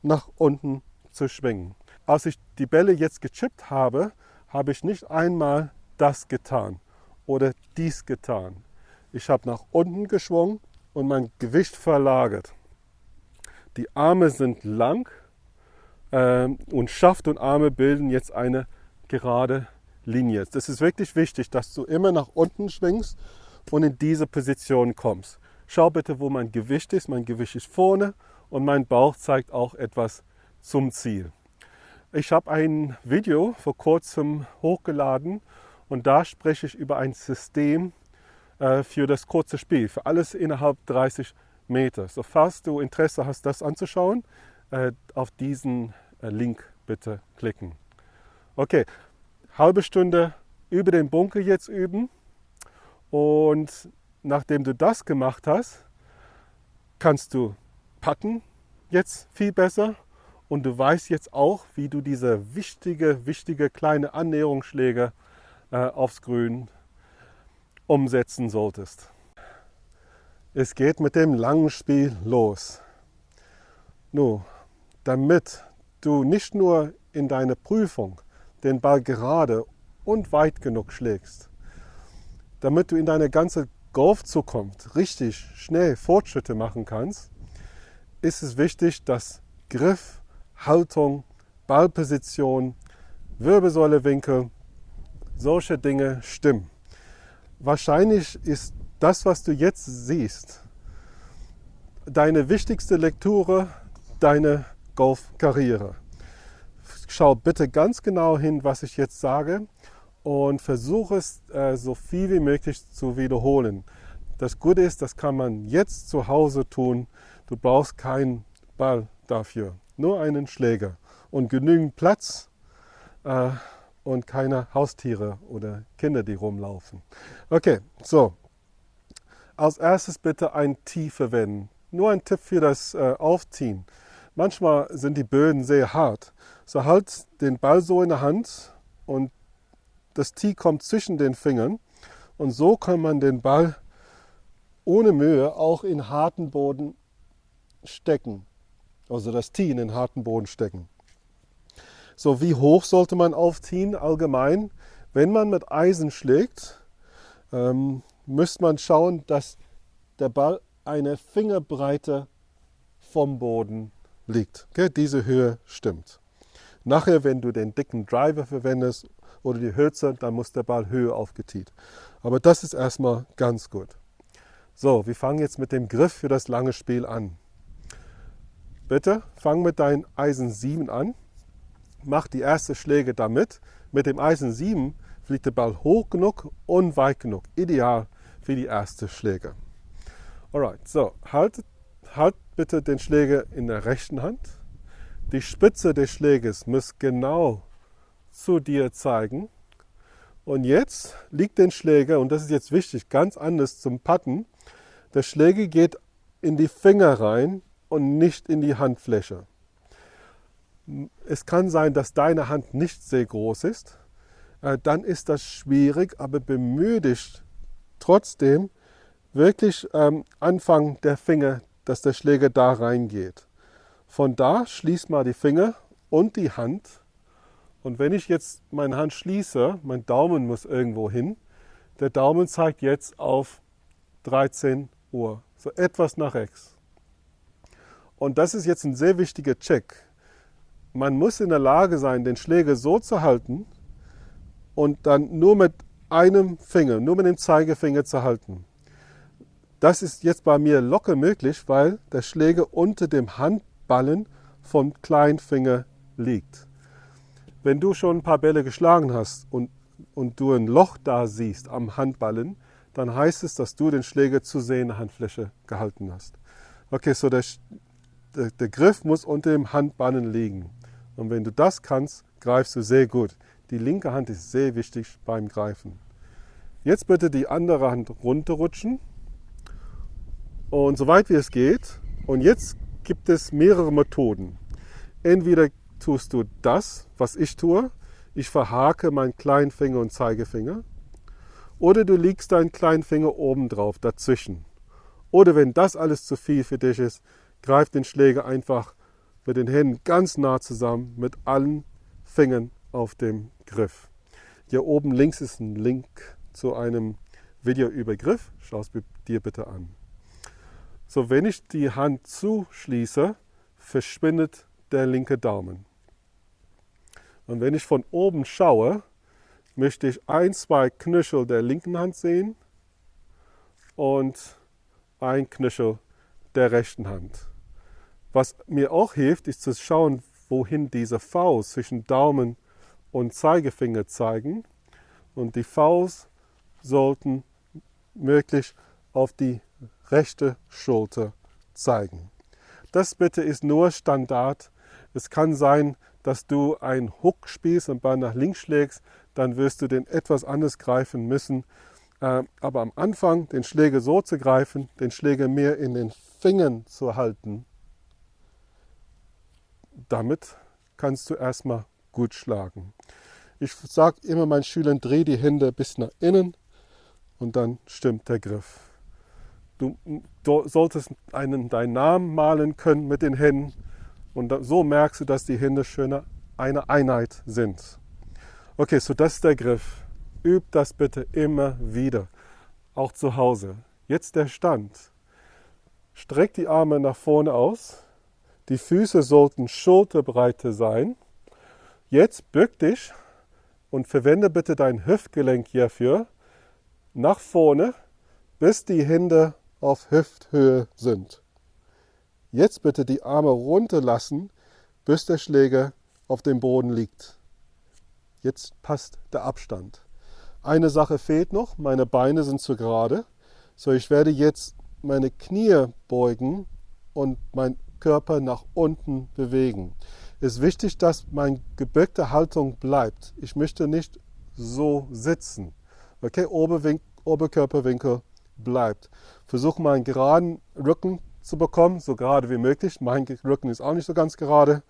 nach unten zu schwingen. Als ich die Bälle jetzt gechippt habe, habe ich nicht einmal das getan oder dies getan. Ich habe nach unten geschwungen und mein Gewicht verlagert. Die Arme sind lang äh, und Schaft und Arme bilden jetzt eine gerade Linie. Das ist wirklich wichtig, dass du immer nach unten schwingst und in diese Position kommst. Schau bitte, wo mein Gewicht ist. Mein Gewicht ist vorne und mein Bauch zeigt auch etwas zum Ziel. Ich habe ein Video vor kurzem hochgeladen und da spreche ich über ein System äh, für das kurze Spiel, für alles innerhalb 30 Meter. So, falls du Interesse hast, das anzuschauen, äh, auf diesen äh, Link bitte klicken. Okay, halbe Stunde über den Bunker jetzt üben und nachdem du das gemacht hast, kannst du packen jetzt viel besser und du weißt jetzt auch, wie du diese wichtige, wichtige kleine Annäherungsschläge äh, aufs Grün umsetzen solltest. Es geht mit dem langen Spiel los. Nun, damit du nicht nur in deiner Prüfung den Ball gerade und weit genug schlägst, damit du in deiner ganzen Golfzukunft richtig schnell Fortschritte machen kannst, ist es wichtig, dass Griff, Haltung, Ballposition, Wirbelsäulewinkel, solche Dinge stimmen. Wahrscheinlich ist das, was du jetzt siehst, deine wichtigste Lektüre, deine Golfkarriere. Schau bitte ganz genau hin, was ich jetzt sage und versuche es äh, so viel wie möglich zu wiederholen. Das Gute ist, das kann man jetzt zu Hause tun. Du brauchst keinen Ball dafür, nur einen Schläger und genügend Platz äh, und keine Haustiere oder Kinder, die rumlaufen. Okay, so. Als erstes bitte ein Tee verwenden. Nur ein Tipp für das äh, Aufziehen. Manchmal sind die Böden sehr hart. So halt den Ball so in der Hand und das Tee kommt zwischen den Fingern und so kann man den Ball ohne Mühe auch in harten Boden stecken. Also das Tee in den harten Boden stecken. So, wie hoch sollte man aufziehen allgemein? Wenn man mit Eisen schlägt, ähm, müsste man schauen, dass der Ball eine Fingerbreite vom Boden liegt. Okay? Diese Höhe stimmt. Nachher, wenn du den dicken Driver verwendest oder die Hölzer, dann muss der Ball höher aufgetiet. Aber das ist erstmal ganz gut. So, wir fangen jetzt mit dem Griff für das lange Spiel an. Bitte fang mit deinem Eisen 7 an. Mach die erste Schläge damit. Mit dem Eisen 7 fliegt der Ball hoch genug und weit genug. Ideal für die erste Schläge. Alright, so, halt, halt bitte den Schläger in der rechten Hand. Die Spitze des Schläges muss genau zu dir zeigen. Und jetzt liegt den Schläger, und das ist jetzt wichtig, ganz anders zum Patten. Der Schläger geht in die Finger rein und nicht in die Handfläche. Es kann sein, dass deine Hand nicht sehr groß ist. Äh, dann ist das schwierig, aber bemühe dich trotzdem wirklich ähm, Anfang der Finger, dass der Schläger da reingeht. Von da schließ mal die Finger und die Hand. Und wenn ich jetzt meine Hand schließe, mein Daumen muss irgendwo hin. Der Daumen zeigt jetzt auf 13 Uhr, so etwas nach rechts. Und das ist jetzt ein sehr wichtiger Check. Man muss in der Lage sein, den Schläger so zu halten und dann nur mit einem Finger, nur mit dem Zeigefinger zu halten. Das ist jetzt bei mir locker möglich, weil der Schläger unter dem Handballen vom Kleinfinger liegt. Wenn du schon ein paar Bälle geschlagen hast und, und du ein Loch da siehst am Handballen, dann heißt es, dass du den Schläger zu sehr in der Handfläche gehalten hast. Okay, so der, der, der Griff muss unter dem Handballen liegen. Und wenn du das kannst, greifst du sehr gut. Die linke Hand ist sehr wichtig beim Greifen. Jetzt bitte die andere Hand runterrutschen und so weit wie es geht. Und jetzt gibt es mehrere Methoden. Entweder tust du das, was ich tue. Ich verhake meinen kleinen Finger und Zeigefinger. Oder du legst deinen kleinen Finger oben drauf, dazwischen. Oder wenn das alles zu viel für dich ist, greif den Schläger einfach mit den Händen ganz nah zusammen mit allen Fingern auf dem Griff. Hier oben links ist ein Link zu einem Video über Griff. Schau es dir bitte an. So, wenn ich die Hand zuschließe, verschwindet der linke Daumen. Und wenn ich von oben schaue, möchte ich ein, zwei Knöchel der linken Hand sehen und ein Knöchel der rechten Hand. Was mir auch hilft, ist zu schauen, wohin diese Faust zwischen Daumen und Zeigefinger zeigen. Und die Faust sollten möglichst auf die rechte Schulter zeigen. Das bitte ist nur Standard. Es kann sein, dass du einen Hook spielst und Ball nach links schlägst, dann wirst du den etwas anders greifen müssen. Äh, aber am Anfang den Schläger so zu greifen, den Schläger mehr in den Fingern zu halten, damit kannst du erstmal gut schlagen. Ich sage immer meinen Schülern, dreh die Hände bis nach innen und dann stimmt der Griff. Du, solltest einen, deinen Namen malen können mit den Händen und so merkst du, dass die Hände schön eine Einheit sind. Okay, so das ist der Griff. Üb das bitte immer wieder, auch zu Hause. Jetzt der Stand. Streck die Arme nach vorne aus. Die Füße sollten Schulterbreite sein. Jetzt bück dich und verwende bitte dein Hüftgelenk hierfür nach vorne, bis die Hände auf Hüfthöhe sind. Jetzt bitte die Arme runterlassen, bis der Schläger auf dem Boden liegt. Jetzt passt der Abstand. Eine Sache fehlt noch, meine Beine sind zu gerade. So, ich werde jetzt meine Knie beugen und mein Körper nach unten bewegen. Es ist wichtig, dass meine gebückte Haltung bleibt. Ich möchte nicht so sitzen. Okay, Oberkörperwinkel bleibt. Versuche mal einen geraden Rücken zu bekommen, so gerade wie möglich. Mein Rücken ist auch nicht so ganz gerade.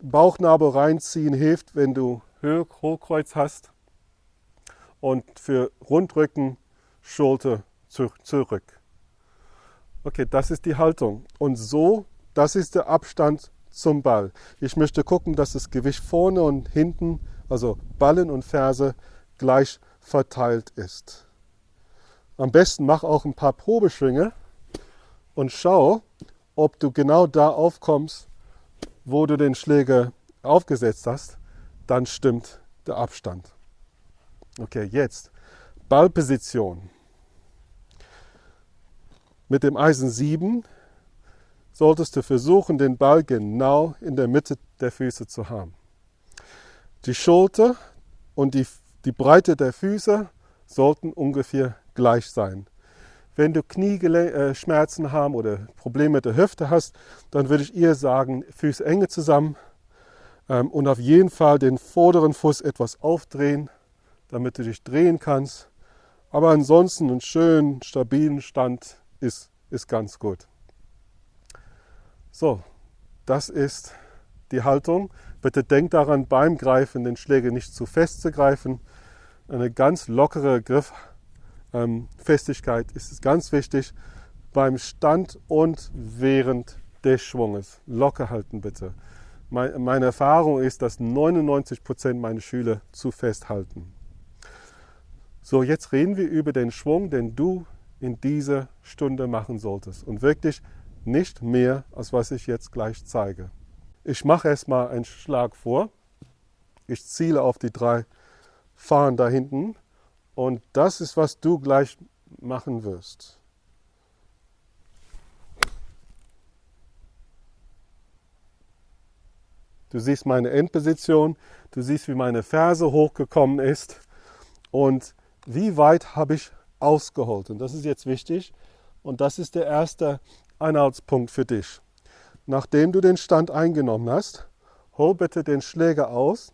Bauchnabel reinziehen hilft, wenn du Hohlkreuz hast. Und für Rundrücken, Schulter zurück. Okay, das ist die Haltung. Und so, das ist der Abstand zum Ball. Ich möchte gucken, dass das Gewicht vorne und hinten, also Ballen und Ferse, gleich verteilt ist. Am besten mach auch ein paar Probeschwinge und schau, ob du genau da aufkommst, wo du den Schläger aufgesetzt hast. Dann stimmt der Abstand. Okay, jetzt Ballposition. Mit dem Eisen 7 solltest du versuchen, den Ball genau in der Mitte der Füße zu haben. Die Schulter und die, die Breite der Füße sollten ungefähr gleich sein. Wenn du Knieschmerzen äh, haben oder Probleme mit der Hüfte hast, dann würde ich eher sagen, Füße enge zusammen ähm, und auf jeden Fall den vorderen Fuß etwas aufdrehen, damit du dich drehen kannst. Aber ansonsten einen schönen, stabilen Stand ist, ist ganz gut. So, das ist die Haltung. Bitte denk daran, beim Greifen den Schläger nicht zu fest zu greifen. Eine ganz lockere Griff ähm, ist ganz wichtig beim Stand und während des Schwunges. Locker halten bitte. Meine Erfahrung ist, dass 99 Prozent meiner Schüler zu fest halten. So, jetzt reden wir über den Schwung, den du in dieser Stunde machen solltest. Und wirklich nicht mehr, als was ich jetzt gleich zeige. Ich mache erstmal einen Schlag vor. Ich ziele auf die drei Fahnen da hinten und das ist, was du gleich machen wirst. Du siehst meine Endposition, du siehst, wie meine Ferse hochgekommen ist und wie weit habe ich ausgeholt. Und das ist jetzt wichtig und das ist der erste Einhaltspunkt für dich. Nachdem du den Stand eingenommen hast, hol bitte den Schläger aus,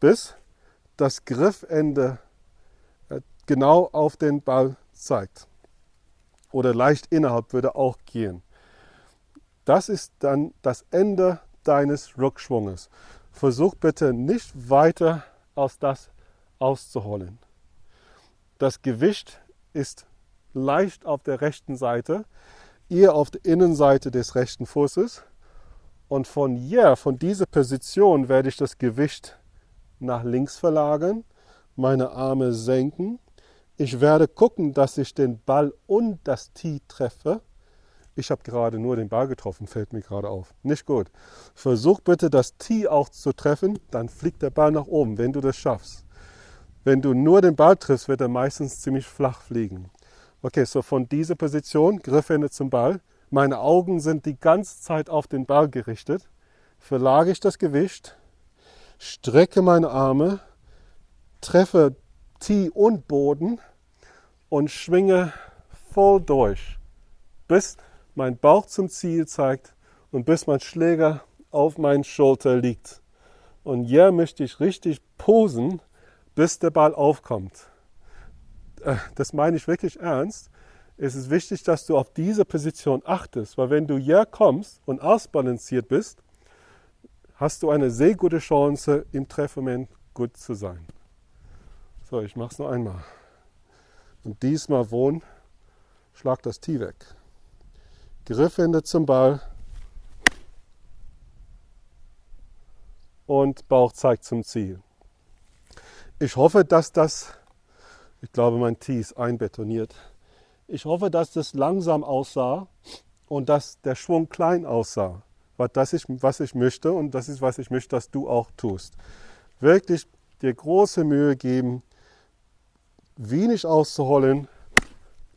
bis das Griffende genau auf den Ball zeigt. Oder leicht innerhalb würde auch gehen. Das ist dann das Ende deines Rückschwunges. Versuch bitte nicht weiter aus das auszuholen. Das Gewicht ist leicht auf der rechten Seite, ihr auf der Innenseite des rechten Fußes. Und von hier, von dieser Position, werde ich das Gewicht nach links verlagern, meine Arme senken ich werde gucken, dass ich den Ball und das Tee treffe. Ich habe gerade nur den Ball getroffen, fällt mir gerade auf. Nicht gut. Versuch bitte das Tee auch zu treffen, dann fliegt der Ball nach oben, wenn du das schaffst. Wenn du nur den Ball triffst, wird er meistens ziemlich flach fliegen. Okay, so von dieser Position, Griffhände zum Ball. Meine Augen sind die ganze Zeit auf den Ball gerichtet. Verlage ich das Gewicht, strecke meine Arme, treffe Tee und Boden und schwinge voll durch, bis mein Bauch zum Ziel zeigt und bis mein Schläger auf meinen Schulter liegt. Und hier möchte ich richtig posen, bis der Ball aufkommt. Äh, das meine ich wirklich ernst. Es ist wichtig, dass du auf diese Position achtest, weil wenn du hier kommst und ausbalanciert bist, hast du eine sehr gute Chance, im Treffmoment gut zu sein. So, ich mache es noch einmal. Und diesmal wohn, schlag das Tee weg. Griffhände zum Ball. Und Bauch zeigt zum Ziel. Ich hoffe, dass das, ich glaube, mein Tee ist einbetoniert. Ich hoffe, dass das langsam aussah und dass der Schwung klein aussah. Weil das ist, was ich möchte und das ist, was ich möchte, dass du auch tust. Wirklich dir große Mühe geben, wenig auszuholen,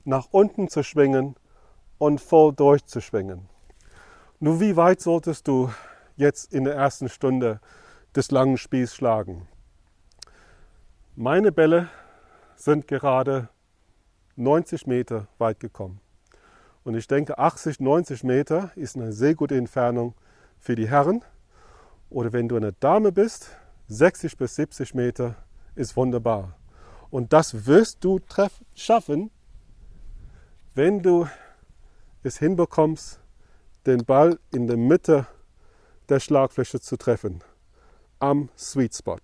nach unten zu schwingen und voll durchzuschwingen. Nur wie weit solltest du jetzt in der ersten Stunde des langen Spiels schlagen? Meine Bälle sind gerade 90 Meter weit gekommen. Und ich denke, 80, 90 Meter ist eine sehr gute Entfernung für die Herren. Oder wenn du eine Dame bist, 60 bis 70 Meter ist wunderbar. Und das wirst du schaffen, wenn du es hinbekommst, den Ball in der Mitte der Schlagfläche zu treffen, am Sweet Spot.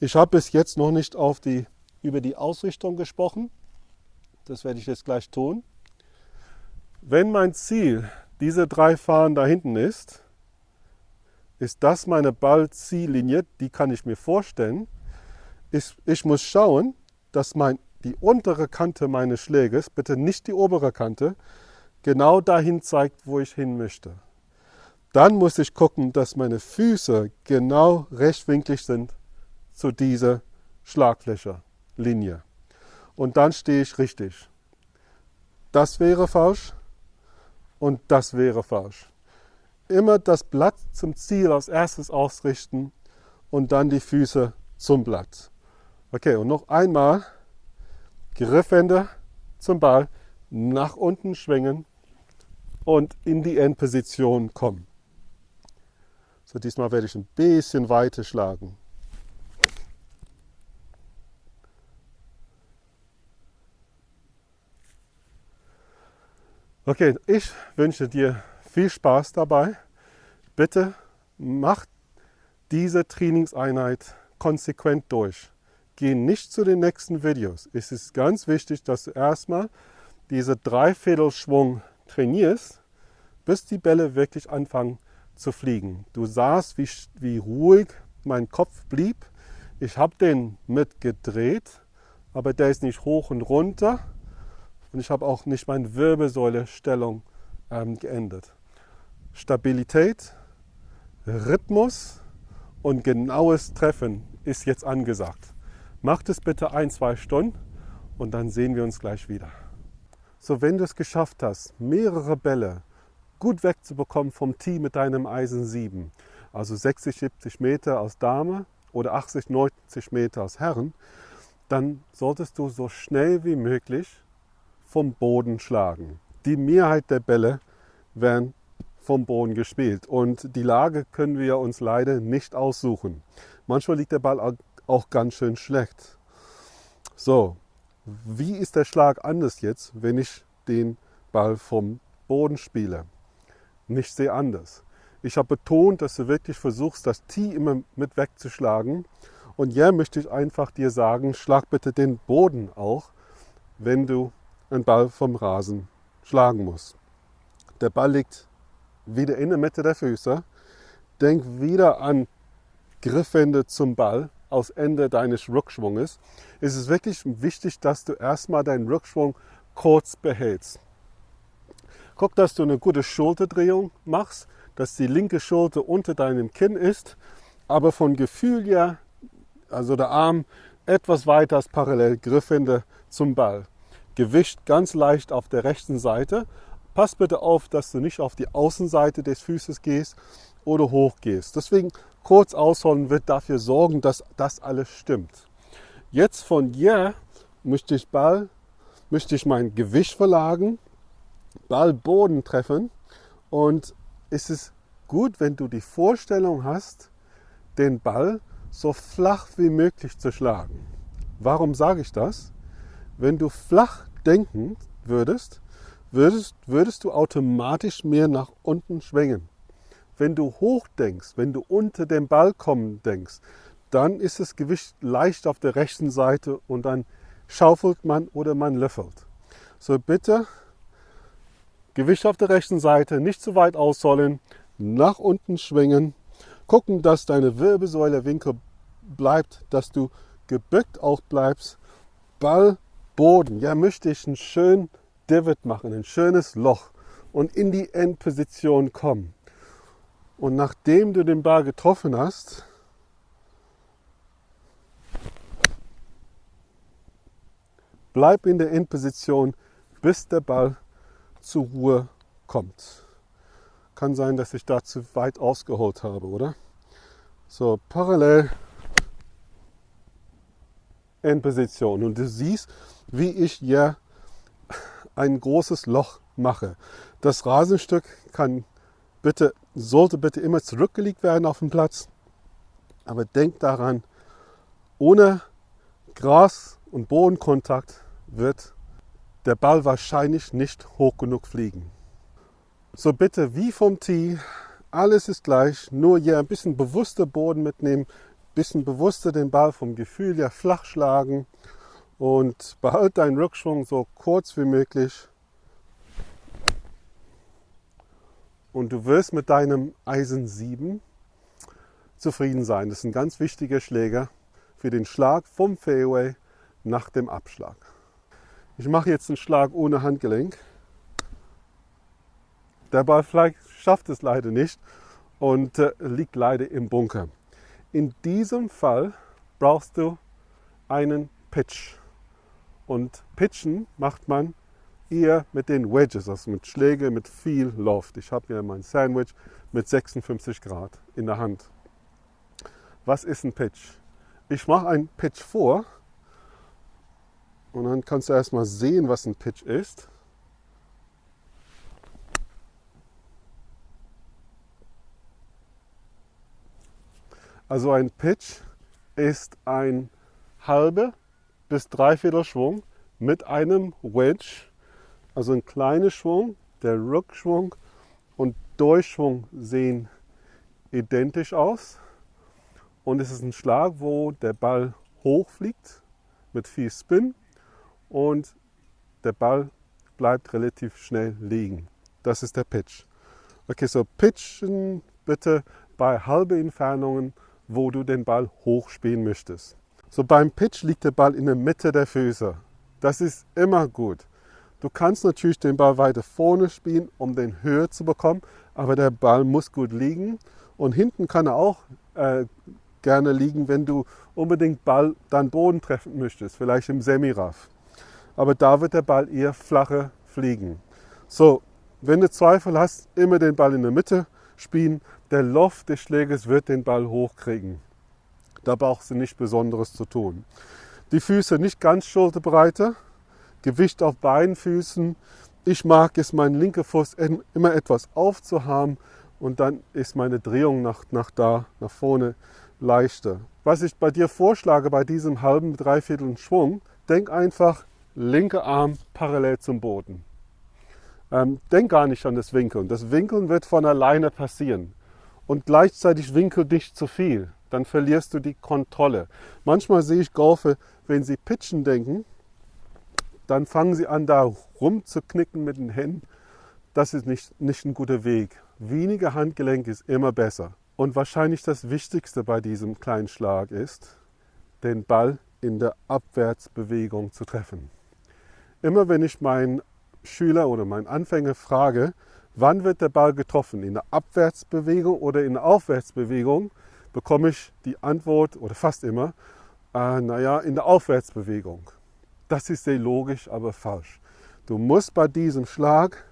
Ich habe bis jetzt noch nicht die, über die Ausrichtung gesprochen. Das werde ich jetzt gleich tun. Wenn mein Ziel diese drei Fahnen da hinten ist, ist das meine Ballziellinie, die kann ich mir vorstellen. Ich, ich muss schauen, dass mein, die untere Kante meines Schläges, bitte nicht die obere Kante, genau dahin zeigt, wo ich hin möchte. Dann muss ich gucken, dass meine Füße genau rechtwinklig sind zu dieser Schlagfläche, Linie. Und dann stehe ich richtig. Das wäre falsch und das wäre falsch. Immer das Blatt zum Ziel als erstes ausrichten und dann die Füße zum Blatt. Okay, und noch einmal Griffhände zum Ball, nach unten schwingen und in die Endposition kommen. So, diesmal werde ich ein bisschen weiter schlagen. Okay, ich wünsche dir viel Spaß dabei. Bitte mach diese Trainingseinheit konsequent durch. Geh nicht zu den nächsten Videos. Es ist ganz wichtig, dass du erstmal diese Dreiviertelschwung trainierst, bis die Bälle wirklich anfangen zu fliegen. Du sahst, wie, wie ruhig mein Kopf blieb. Ich habe den mitgedreht, aber der ist nicht hoch und runter, und ich habe auch nicht meine Wirbelsäule-Stellung ähm, geändert. Stabilität, Rhythmus und genaues Treffen ist jetzt angesagt. Macht es bitte ein, zwei Stunden und dann sehen wir uns gleich wieder. So, wenn du es geschafft hast, mehrere Bälle gut wegzubekommen vom Tee mit deinem Eisen 7, also 60, 70 Meter aus Dame oder 80, 90 Meter aus Herren, dann solltest du so schnell wie möglich vom Boden schlagen. Die Mehrheit der Bälle werden vom Boden gespielt und die Lage können wir uns leider nicht aussuchen. Manchmal liegt der Ball auch ganz schön schlecht. So, wie ist der Schlag anders jetzt, wenn ich den Ball vom Boden spiele? Nicht sehr anders. Ich habe betont, dass du wirklich versuchst, das Tee immer mit wegzuschlagen. Und hier möchte ich einfach dir sagen, schlag bitte den Boden auch, wenn du einen Ball vom Rasen schlagen muss. Der Ball liegt wieder in der Mitte der Füße. Denk wieder an Griffwände zum Ball aus Ende deines Rückschwunges. Es ist wirklich wichtig, dass du erstmal deinen Rückschwung kurz behältst. Guck, dass du eine gute Schulterdrehung machst, dass die linke Schulter unter deinem Kinn ist, aber von Gefühl her, also der Arm etwas weiter als parallel Griffwände zum Ball. Gewicht ganz leicht auf der rechten Seite. Pass bitte auf, dass du nicht auf die Außenseite des Fußes gehst oder hoch gehst. Deswegen kurz ausholen wird dafür sorgen, dass das alles stimmt. Jetzt von hier möchte ich Ball, möchte ich mein Gewicht verlagern, Ball Boden treffen und es ist gut, wenn du die Vorstellung hast, den Ball so flach wie möglich zu schlagen. Warum sage ich das? Wenn du flach denken würdest, würdest, würdest du automatisch mehr nach unten schwingen. Wenn du hoch denkst, wenn du unter dem Ball kommen denkst, dann ist das Gewicht leicht auf der rechten Seite und dann schaufelt man oder man löffelt. So bitte Gewicht auf der rechten Seite, nicht zu weit ausholen, nach unten schwingen, gucken, dass deine Wirbelsäule Winkel bleibt, dass du gebückt auch bleibst, Ball Boden, ja, möchte ich einen schönen Divot machen, ein schönes Loch und in die Endposition kommen. Und nachdem du den Ball getroffen hast, bleib in der Endposition, bis der Ball zur Ruhe kommt. Kann sein, dass ich da zu weit ausgeholt habe, oder? So, parallel Endposition. Und du siehst, wie ich hier ein großes Loch mache. Das Rasenstück kann bitte, sollte bitte immer zurückgelegt werden auf den Platz. Aber denk daran, ohne Gras- und Bodenkontakt wird der Ball wahrscheinlich nicht hoch genug fliegen. So bitte wie vom Tee, alles ist gleich, nur hier ein bisschen bewusster Boden mitnehmen, ein bisschen bewusster den Ball vom Gefühl her flach schlagen und behalte deinen Rückschwung so kurz wie möglich. Und du wirst mit deinem Eisen 7 zufrieden sein. Das ist ein ganz wichtiger Schläger für den Schlag vom Fairway nach dem Abschlag. Ich mache jetzt einen Schlag ohne Handgelenk. Der Ball schafft es leider nicht und äh, liegt leider im Bunker. In diesem Fall brauchst du einen Pitch. Und Pitchen macht man eher mit den Wedges, also mit Schlägen mit viel Loft. Ich habe hier mein Sandwich mit 56 Grad in der Hand. Was ist ein Pitch? Ich mache einen Pitch vor und dann kannst du erstmal sehen, was ein Pitch ist. Also ein Pitch ist ein halber bis dreiviertel Schwung mit einem Wedge, also ein kleiner Schwung, der Rückschwung und Durchschwung sehen identisch aus. Und es ist ein Schlag, wo der Ball hochfliegt mit viel Spin und der Ball bleibt relativ schnell liegen. Das ist der Pitch. Okay, so pitchen bitte bei halben Entfernungen, wo du den Ball hochspielen möchtest. So beim Pitch liegt der Ball in der Mitte der Füße. Das ist immer gut. Du kannst natürlich den Ball weiter vorne spielen, um den höher zu bekommen, aber der Ball muss gut liegen und hinten kann er auch äh, gerne liegen, wenn du unbedingt Ball dann Boden treffen möchtest, vielleicht im Semiraff. Aber da wird der Ball eher flacher fliegen. So, wenn du Zweifel hast, immer den Ball in der Mitte spielen. Der Loft des Schlägers wird den Ball hochkriegen. Da brauchst du nichts Besonderes zu tun. Die Füße nicht ganz Schulterbreite, Gewicht auf beiden Füßen. Ich mag es, meinen linken Fuß immer etwas aufzuhaben und dann ist meine Drehung nach, nach da, nach vorne leichter. Was ich bei dir vorschlage, bei diesem halben, dreiviertel Schwung, denk einfach linker Arm parallel zum Boden. Ähm, denk gar nicht an das Winkeln. Das Winkeln wird von alleine passieren. Und gleichzeitig winkel nicht zu viel. Dann verlierst du die Kontrolle. Manchmal sehe ich Golfer, wenn sie pitchen denken, dann fangen sie an, da rumzuknicken mit den Händen. Das ist nicht, nicht ein guter Weg. Weniger Handgelenk ist immer besser. Und wahrscheinlich das Wichtigste bei diesem kleinen Schlag ist, den Ball in der Abwärtsbewegung zu treffen. Immer wenn ich meinen Schüler oder meinen Anfänger frage, wann wird der Ball getroffen, in der Abwärtsbewegung oder in der Aufwärtsbewegung, bekomme ich die Antwort, oder fast immer, äh, naja, in der Aufwärtsbewegung. Das ist sehr logisch, aber falsch. Du musst bei diesem Schlag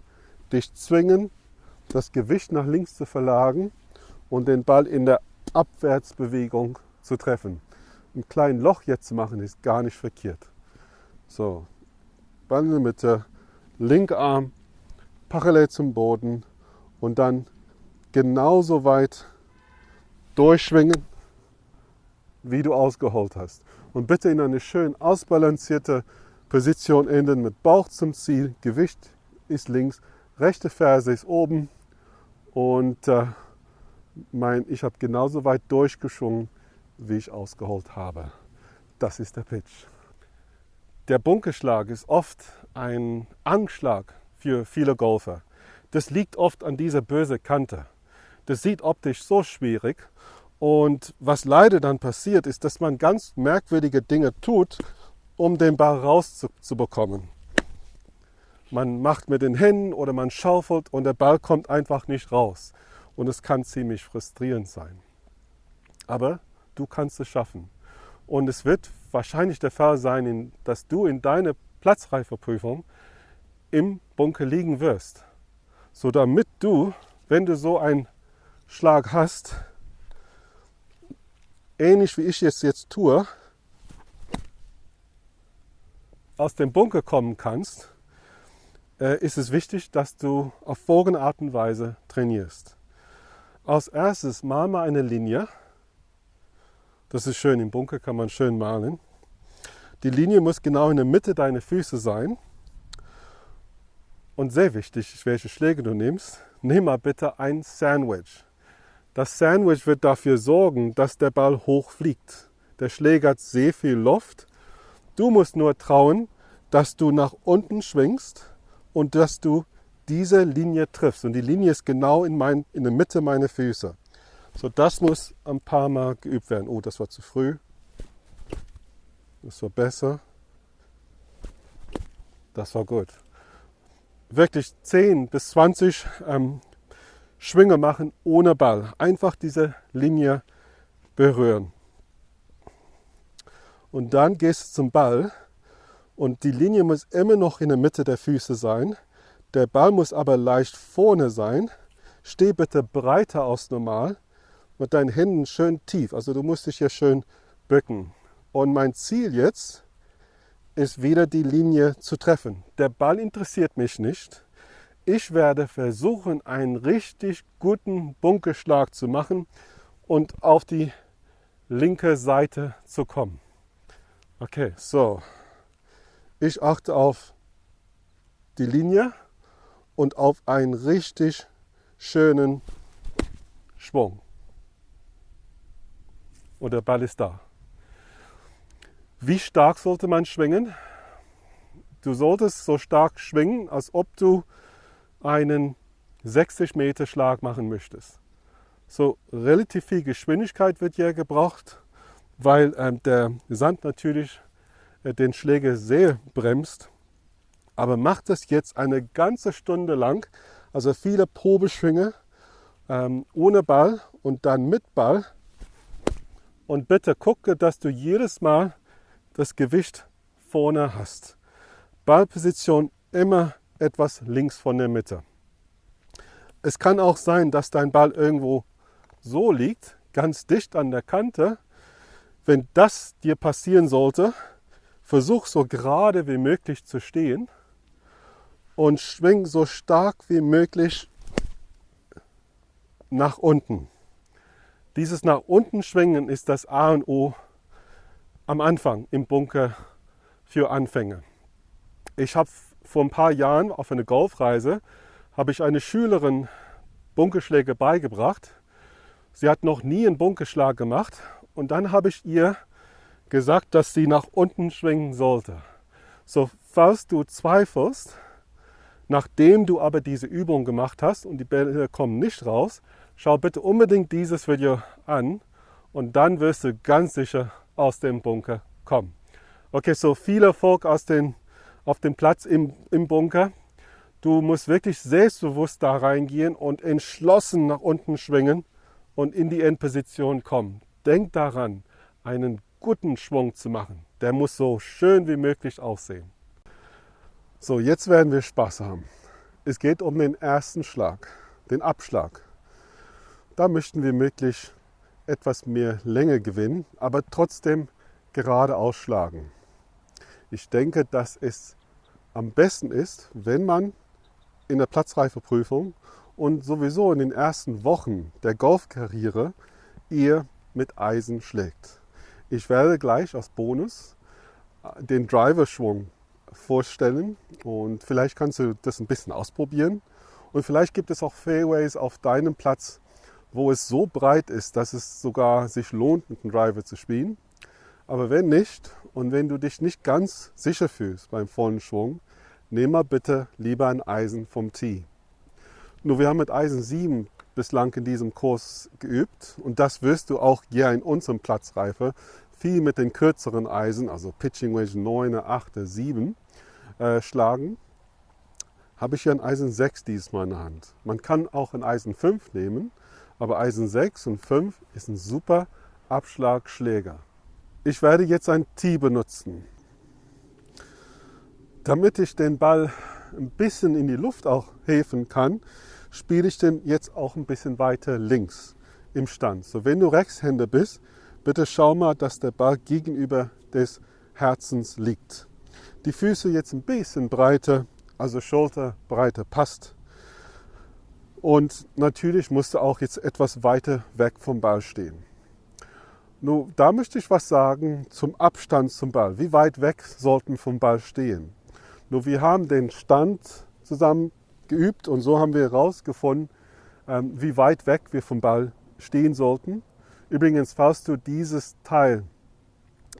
dich zwingen, das Gewicht nach links zu verlagern und den Ball in der Abwärtsbewegung zu treffen. Ein kleines Loch jetzt zu machen ist gar nicht verkehrt. So, Ball in der Mitte, linker Arm parallel zum Boden und dann genauso weit durchschwingen, wie du ausgeholt hast. Und bitte in eine schön ausbalancierte Position enden mit Bauch zum Ziel, Gewicht ist links, rechte Ferse ist oben und äh, mein, ich habe genauso weit durchgeschwungen, wie ich ausgeholt habe. Das ist der Pitch. Der Bunkerschlag ist oft ein Anschlag für viele Golfer. Das liegt oft an dieser bösen Kante. Das sieht optisch so schwierig. Und was leider dann passiert, ist, dass man ganz merkwürdige Dinge tut, um den Ball rauszubekommen. Man macht mit den Händen oder man schaufelt und der Ball kommt einfach nicht raus und es kann ziemlich frustrierend sein. Aber du kannst es schaffen. Und es wird wahrscheinlich der Fall sein, dass du in deiner Platzreifeprüfung im Bunker liegen wirst. So damit du, wenn du so einen Schlag hast, ähnlich wie ich es jetzt tue, aus dem Bunker kommen kannst, äh, ist es wichtig, dass du auf folgende Art und Weise trainierst. Als erstes mal mal eine Linie. Das ist schön, im Bunker kann man schön malen. Die Linie muss genau in der Mitte deiner Füße sein. Und sehr wichtig, welche Schläge du nimmst, nimm mal bitte ein Sandwich. Das Sandwich wird dafür sorgen, dass der Ball hoch fliegt. Der Schläger hat sehr viel Luft. Du musst nur trauen, dass du nach unten schwingst und dass du diese Linie triffst. Und die Linie ist genau in, mein, in der Mitte meiner Füße. So, das muss ein paar Mal geübt werden. Oh, das war zu früh. Das war besser. Das war gut. Wirklich 10 bis 20 ähm, Schwünge machen ohne Ball. Einfach diese Linie berühren. Und dann gehst du zum Ball und die Linie muss immer noch in der Mitte der Füße sein. Der Ball muss aber leicht vorne sein. Steh bitte breiter als normal mit deinen Händen schön tief. Also du musst dich hier schön bücken. Und mein Ziel jetzt ist wieder die Linie zu treffen. Der Ball interessiert mich nicht. Ich werde versuchen, einen richtig guten Bunkerschlag zu machen und auf die linke Seite zu kommen. Okay, so. Ich achte auf die Linie und auf einen richtig schönen Schwung. Und der Ball ist da. Wie stark sollte man schwingen? Du solltest so stark schwingen, als ob du einen 60 Meter Schlag machen möchtest. So relativ viel Geschwindigkeit wird hier gebraucht weil ähm, der Sand natürlich äh, den Schläger sehr bremst. Aber macht das jetzt eine ganze Stunde lang, also viele Probeschwünge ähm, ohne Ball und dann mit Ball. Und bitte gucke, dass du jedes Mal das Gewicht vorne hast. Ballposition immer etwas links von der Mitte. Es kann auch sein, dass dein Ball irgendwo so liegt, ganz dicht an der Kante, wenn das dir passieren sollte, versuch so gerade wie möglich zu stehen und schwing so stark wie möglich nach unten. Dieses nach unten schwingen ist das A und O am Anfang im Bunker für Anfänger. Ich habe vor ein paar Jahren auf einer Golfreise habe ich eine Schülerin Bunkerschläge beigebracht. Sie hat noch nie einen Bunkerschlag gemacht und dann habe ich ihr gesagt, dass sie nach unten schwingen sollte. So, falls du zweifelst, nachdem du aber diese Übung gemacht hast und die Bälle kommen nicht raus, schau bitte unbedingt dieses Video an und dann wirst du ganz sicher aus dem Bunker kommen. Okay, so viel Erfolg aus den, auf dem Platz im, im Bunker. Du musst wirklich selbstbewusst da reingehen und entschlossen nach unten schwingen und in die Endposition kommen. Denk daran, einen guten Schwung zu machen. Der muss so schön wie möglich aussehen. So, jetzt werden wir Spaß haben. Es geht um den ersten Schlag, den Abschlag. Da möchten wir möglichst etwas mehr Länge gewinnen, aber trotzdem gerade ausschlagen. Ich denke, dass es am besten ist, wenn man in der Platzreifeprüfung und sowieso in den ersten Wochen der Golfkarriere ihr mit Eisen schlägt. Ich werde gleich als Bonus äh, den Driverschwung vorstellen und vielleicht kannst du das ein bisschen ausprobieren. Und vielleicht gibt es auch Fairways auf deinem Platz, wo es so breit ist, dass es sogar sich lohnt, mit dem Driver zu spielen. Aber wenn nicht und wenn du dich nicht ganz sicher fühlst beim vollen Schwung, nimm mal bitte lieber ein Eisen vom Tee. Nur wir haben mit Eisen 7 bislang in diesem Kurs geübt und das wirst du auch hier in unserem Platzreife viel mit den kürzeren Eisen, also Pitching Wedge 9, 8, 7 äh, schlagen. Habe ich hier ein Eisen 6 diesmal in der Hand. Man kann auch ein Eisen 5 nehmen, aber Eisen 6 und 5 ist ein super Abschlagschläger. Ich werde jetzt ein Tee benutzen. Damit ich den Ball ein bisschen in die Luft auch hefen kann, spiele ich den jetzt auch ein bisschen weiter links im Stand. So, wenn du Rechtshänder bist, bitte schau mal, dass der Ball gegenüber des Herzens liegt. Die Füße jetzt ein bisschen breiter, also Schulterbreite passt. Und natürlich musst du auch jetzt etwas weiter weg vom Ball stehen. Nun, da möchte ich was sagen zum Abstand zum Ball. Wie weit weg sollten vom Ball stehen? Nur wir haben den Stand zusammen geübt und so haben wir herausgefunden, ähm, wie weit weg wir vom Ball stehen sollten. Übrigens, falls du dieses Teil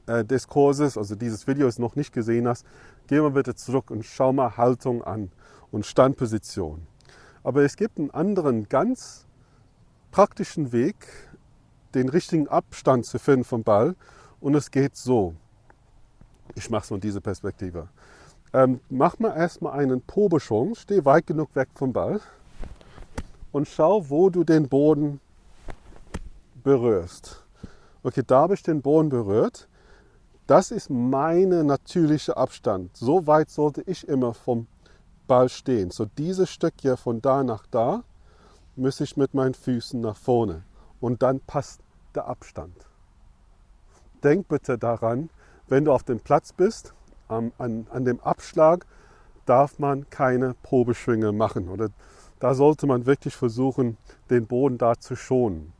äh, des Kurses, also dieses Videos noch nicht gesehen hast, geh mal bitte zurück und schau mal Haltung an und Standposition. Aber es gibt einen anderen ganz praktischen Weg, den richtigen Abstand zu finden vom Ball und es geht so. Ich mache es von dieser Perspektive. ähm, mach mal erstmal einen Probeschwung, steh weit genug weg vom Ball und schau, wo du den Boden berührst. Okay, da habe ich den Boden berührt. Das ist meine natürliche Abstand. So weit sollte ich immer vom Ball stehen. So dieses Stück hier von da nach da muss ich mit meinen Füßen nach vorne. Und dann passt der Abstand. Denk bitte daran, wenn du auf dem Platz bist, an, an, an dem Abschlag darf man keine Probeschwinge machen. Oder da sollte man wirklich versuchen, den Boden da zu schonen.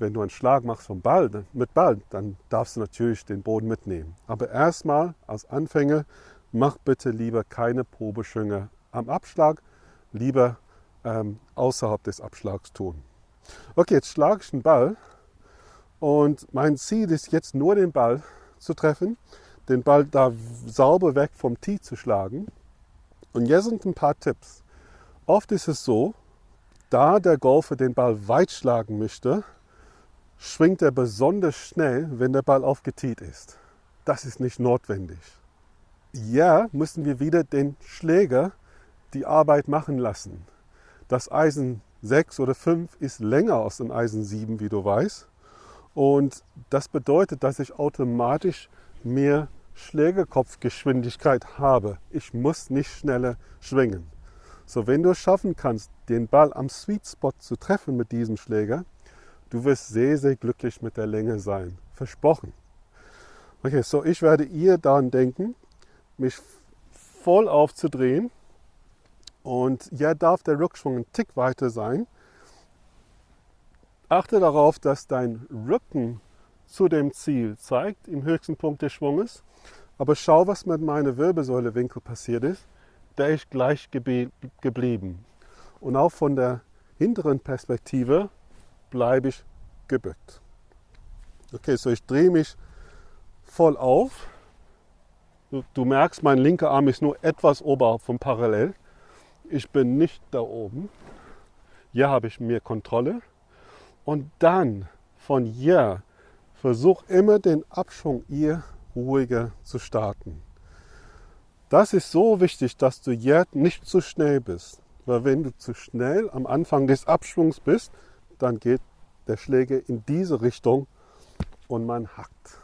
Wenn du einen Schlag machst vom Ball, mit Ball, dann darfst du natürlich den Boden mitnehmen. Aber erstmal als Anfänger, mach bitte lieber keine Probeschwünge am Abschlag, lieber ähm, außerhalb des Abschlags tun. Okay, jetzt schlage ich den Ball und mein Ziel ist jetzt nur den Ball zu treffen, den Ball da sauber weg vom Tee zu schlagen. Und jetzt sind ein paar Tipps. Oft ist es so, da der Golfer den Ball weit schlagen möchte, schwingt er besonders schnell, wenn der Ball aufgetiet ist. Das ist nicht notwendig. Ja, müssen wir wieder den Schläger die Arbeit machen lassen. Das Eisen 6 oder 5 ist länger als ein Eisen 7, wie du weißt. Und das bedeutet, dass ich automatisch mehr Schlägerkopfgeschwindigkeit habe. Ich muss nicht schneller schwingen. So, wenn du es schaffen kannst, den Ball am Sweet Spot zu treffen mit diesem Schläger, Du wirst sehr, sehr glücklich mit der Länge sein. Versprochen. Okay, so ich werde ihr daran denken, mich voll aufzudrehen. Und ja, darf der Rückschwung ein Tick weiter sein. Achte darauf, dass dein Rücken zu dem Ziel zeigt, im höchsten Punkt des Schwunges. Aber schau, was mit meiner Wirbelsäulewinkel passiert ist. Der ist gleich geblieben. Und auch von der hinteren Perspektive bleibe ich gebückt. Okay, so ich drehe mich voll auf. Du, du, merkst, mein linker Arm ist nur etwas oberhalb vom Parallel. Ich bin nicht da oben. Hier habe ich mehr Kontrolle. Und dann von hier versuch immer den Abschwung hier ruhiger zu starten. Das ist so wichtig, dass du jetzt nicht zu schnell bist. Weil wenn du zu schnell am Anfang des Abschwungs bist, dann geht der Schläger in diese Richtung und man hackt.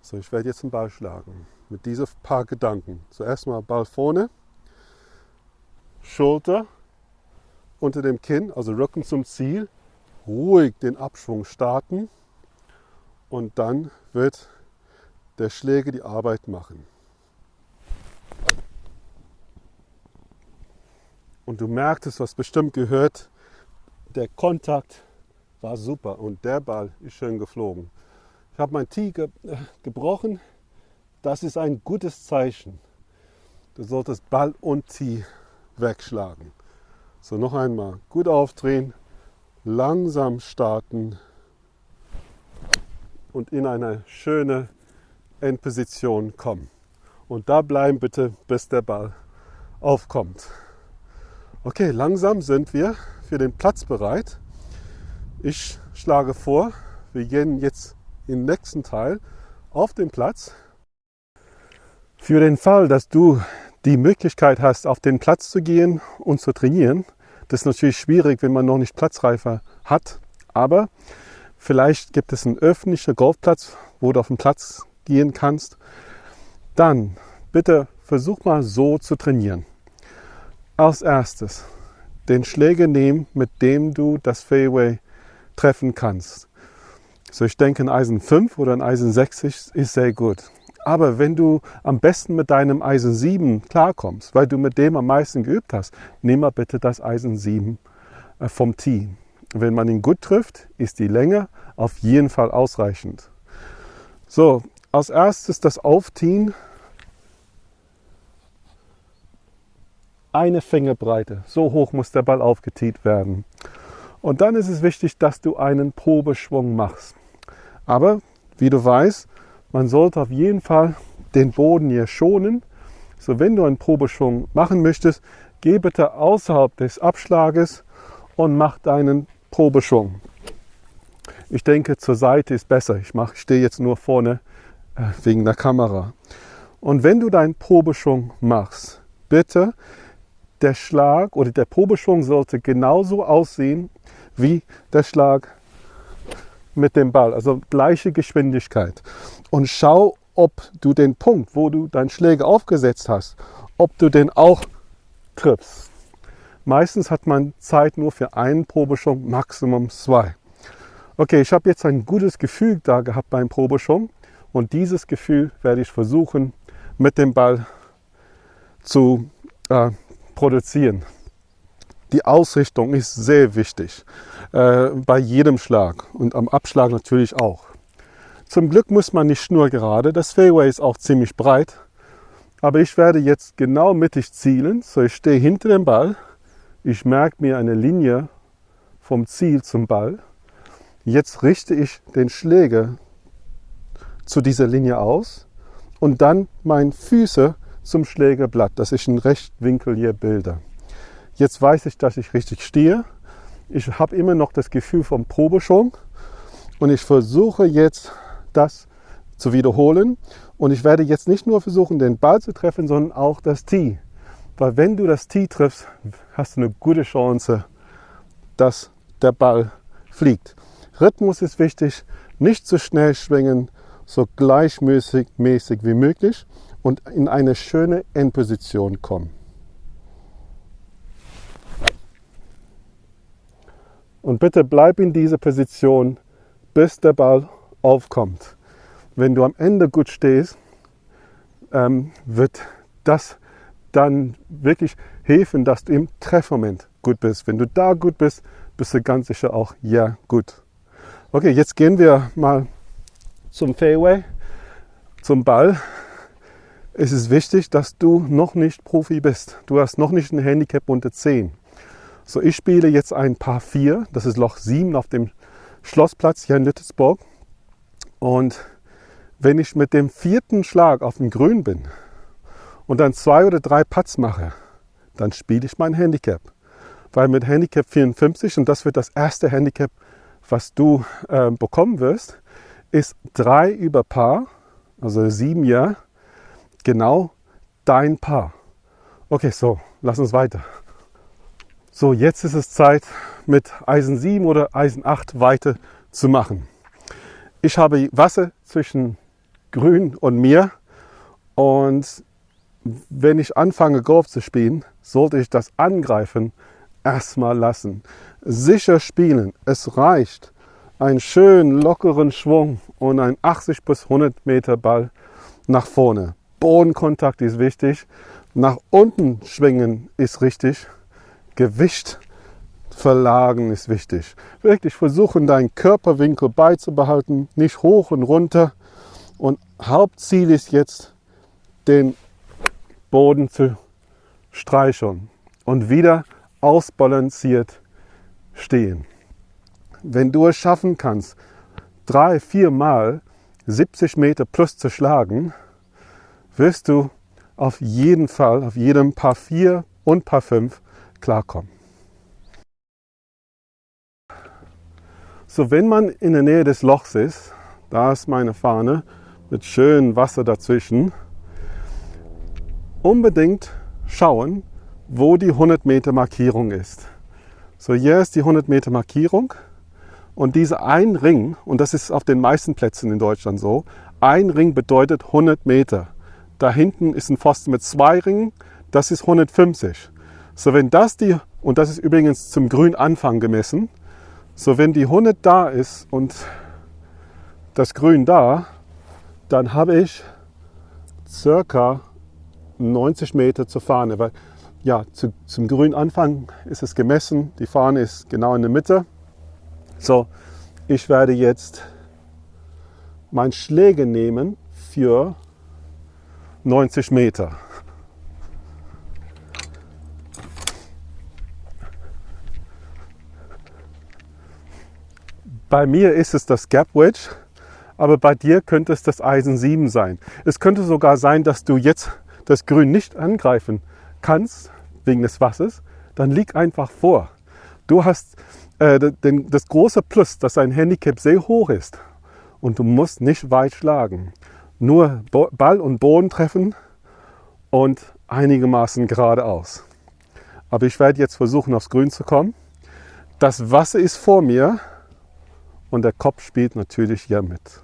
So, ich werde jetzt einen Ball schlagen mit diesen paar Gedanken. Zuerst mal Ball vorne, Schulter unter dem Kinn, also Rücken zum Ziel, ruhig den Abschwung starten und dann wird der Schläger die Arbeit machen. Und du merkst es, was bestimmt gehört, der Kontakt war super und der Ball ist schön geflogen. Ich habe mein Tee ge äh, gebrochen. Das ist ein gutes Zeichen. Du solltest Ball und Tee wegschlagen. So, noch einmal. Gut aufdrehen, langsam starten und in eine schöne Endposition kommen. Und da bleiben bitte, bis der Ball aufkommt. Okay, langsam sind wir für den Platz bereit. Ich schlage vor, wir gehen jetzt im nächsten Teil auf den Platz. Für den Fall, dass du die Möglichkeit hast, auf den Platz zu gehen und zu trainieren, das ist natürlich schwierig, wenn man noch nicht Platzreife hat, aber vielleicht gibt es einen öffentlichen Golfplatz, wo du auf den Platz gehen kannst. Dann bitte versuch mal so zu trainieren. Als erstes den Schläger nehmen, mit dem du das Fairway treffen kannst. So, ich denke, ein Eisen 5 oder ein Eisen 60 ist sehr gut. Aber wenn du am besten mit deinem Eisen 7 klarkommst, weil du mit dem am meisten geübt hast, nimm mal bitte das Eisen 7 äh, vom Tee. Wenn man ihn gut trifft, ist die Länge auf jeden Fall ausreichend. So, als erstes das Aufziehen. Eine Fingerbreite. So hoch muss der Ball aufgetiet werden. Und dann ist es wichtig, dass du einen Probeschwung machst. Aber wie du weißt, man sollte auf jeden Fall den Boden hier schonen. So, wenn du einen Probeschwung machen möchtest, geh bitte außerhalb des Abschlages und mach deinen Probeschwung. Ich denke, zur Seite ist besser. Ich, ich stehe jetzt nur vorne äh, wegen der Kamera. Und wenn du deinen Probeschwung machst, bitte der Schlag oder der Probeschwung sollte genauso aussehen wie der Schlag mit dem Ball, also gleiche Geschwindigkeit. Und schau, ob du den Punkt, wo du deinen Schläger aufgesetzt hast, ob du den auch triffst. Meistens hat man Zeit nur für einen Probeschwung, Maximum zwei. Okay, ich habe jetzt ein gutes Gefühl da gehabt beim Probeschwung und dieses Gefühl werde ich versuchen mit dem Ball zu äh, produzieren. Die Ausrichtung ist sehr wichtig äh, bei jedem Schlag und am Abschlag natürlich auch. Zum Glück muss man nicht nur gerade, das Fairway ist auch ziemlich breit, aber ich werde jetzt genau mittig zielen, so ich stehe hinter dem Ball, ich merke mir eine Linie vom Ziel zum Ball Jetzt richte ich den Schläger zu dieser Linie aus und dann meine Füße zum Schlägerblatt, dass ich einen Rechtwinkel hier bilde. Jetzt weiß ich, dass ich richtig stehe. Ich habe immer noch das Gefühl vom Probeschwung und ich versuche jetzt das zu wiederholen. Und ich werde jetzt nicht nur versuchen, den Ball zu treffen, sondern auch das Tee. Weil wenn du das Tee triffst, hast du eine gute Chance, dass der Ball fliegt. Rhythmus ist wichtig, nicht zu schnell schwingen, so gleichmäßig mäßig wie möglich und in eine schöne Endposition kommen. Und bitte bleib in dieser Position, bis der Ball aufkommt. Wenn du am Ende gut stehst, ähm, wird das dann wirklich helfen, dass du im Treffmoment gut bist. Wenn du da gut bist, bist du ganz sicher auch ja gut. Okay, jetzt gehen wir mal zum Fairway, zum Ball. Es ist wichtig, dass du noch nicht Profi bist. Du hast noch nicht ein Handicap unter 10. So, ich spiele jetzt ein Paar 4, das ist Loch 7 auf dem Schlossplatz hier in Lüttesburg. Und wenn ich mit dem vierten Schlag auf dem Grün bin und dann zwei oder drei Putts mache, dann spiele ich mein Handicap. Weil mit Handicap 54, und das wird das erste Handicap was du äh, bekommen wirst, ist 3 über Paar, also 7 Jahre, genau dein Paar. Okay, so, lass uns weiter. So, jetzt ist es Zeit, mit Eisen 7 oder Eisen 8 weiter zu machen. Ich habe Wasser zwischen Grün und mir und wenn ich anfange Golf zu spielen, sollte ich das Angreifen erstmal lassen sicher spielen. Es reicht einen schönen lockeren Schwung und ein 80 bis 100 Meter Ball nach vorne. Bodenkontakt ist wichtig. Nach unten schwingen ist richtig. Gewicht verlagen ist wichtig. Wirklich versuchen, deinen Körperwinkel beizubehalten, nicht hoch und runter. Und Hauptziel ist jetzt, den Boden zu streicheln und wieder ausbalanciert stehen. Wenn du es schaffen kannst, drei, vier Mal 70 Meter plus zu schlagen, wirst du auf jeden Fall, auf jedem Paar 4 und Paar 5 klarkommen. So, wenn man in der Nähe des Lochs ist, da ist meine Fahne mit schönem Wasser dazwischen, unbedingt schauen, wo die 100 Meter Markierung ist. So, hier ist die 100 Meter Markierung und dieser ein Ring, und das ist auf den meisten Plätzen in Deutschland so, ein Ring bedeutet 100 Meter. Da hinten ist ein Pfosten mit zwei Ringen, das ist 150. So, wenn das die, und das ist übrigens zum Grünanfang gemessen, so wenn die 100 da ist und das Grün da, dann habe ich circa 90 Meter zur Fahne. Weil ja, zu, zum grünen Anfang ist es gemessen. Die Fahne ist genau in der Mitte. So, ich werde jetzt mein Schläge nehmen für 90 Meter. Bei mir ist es das Gap Wedge, aber bei dir könnte es das Eisen 7 sein. Es könnte sogar sein, dass du jetzt das Grün nicht angreifen kannst, wegen des Wassers, dann lieg einfach vor. Du hast äh, den, das große Plus, dass dein Handicap sehr hoch ist und du musst nicht weit schlagen. nur Ball und Boden treffen und einigermaßen geradeaus. Aber ich werde jetzt versuchen, aufs Grün zu kommen. Das Wasser ist vor mir und der Kopf spielt natürlich hier mit.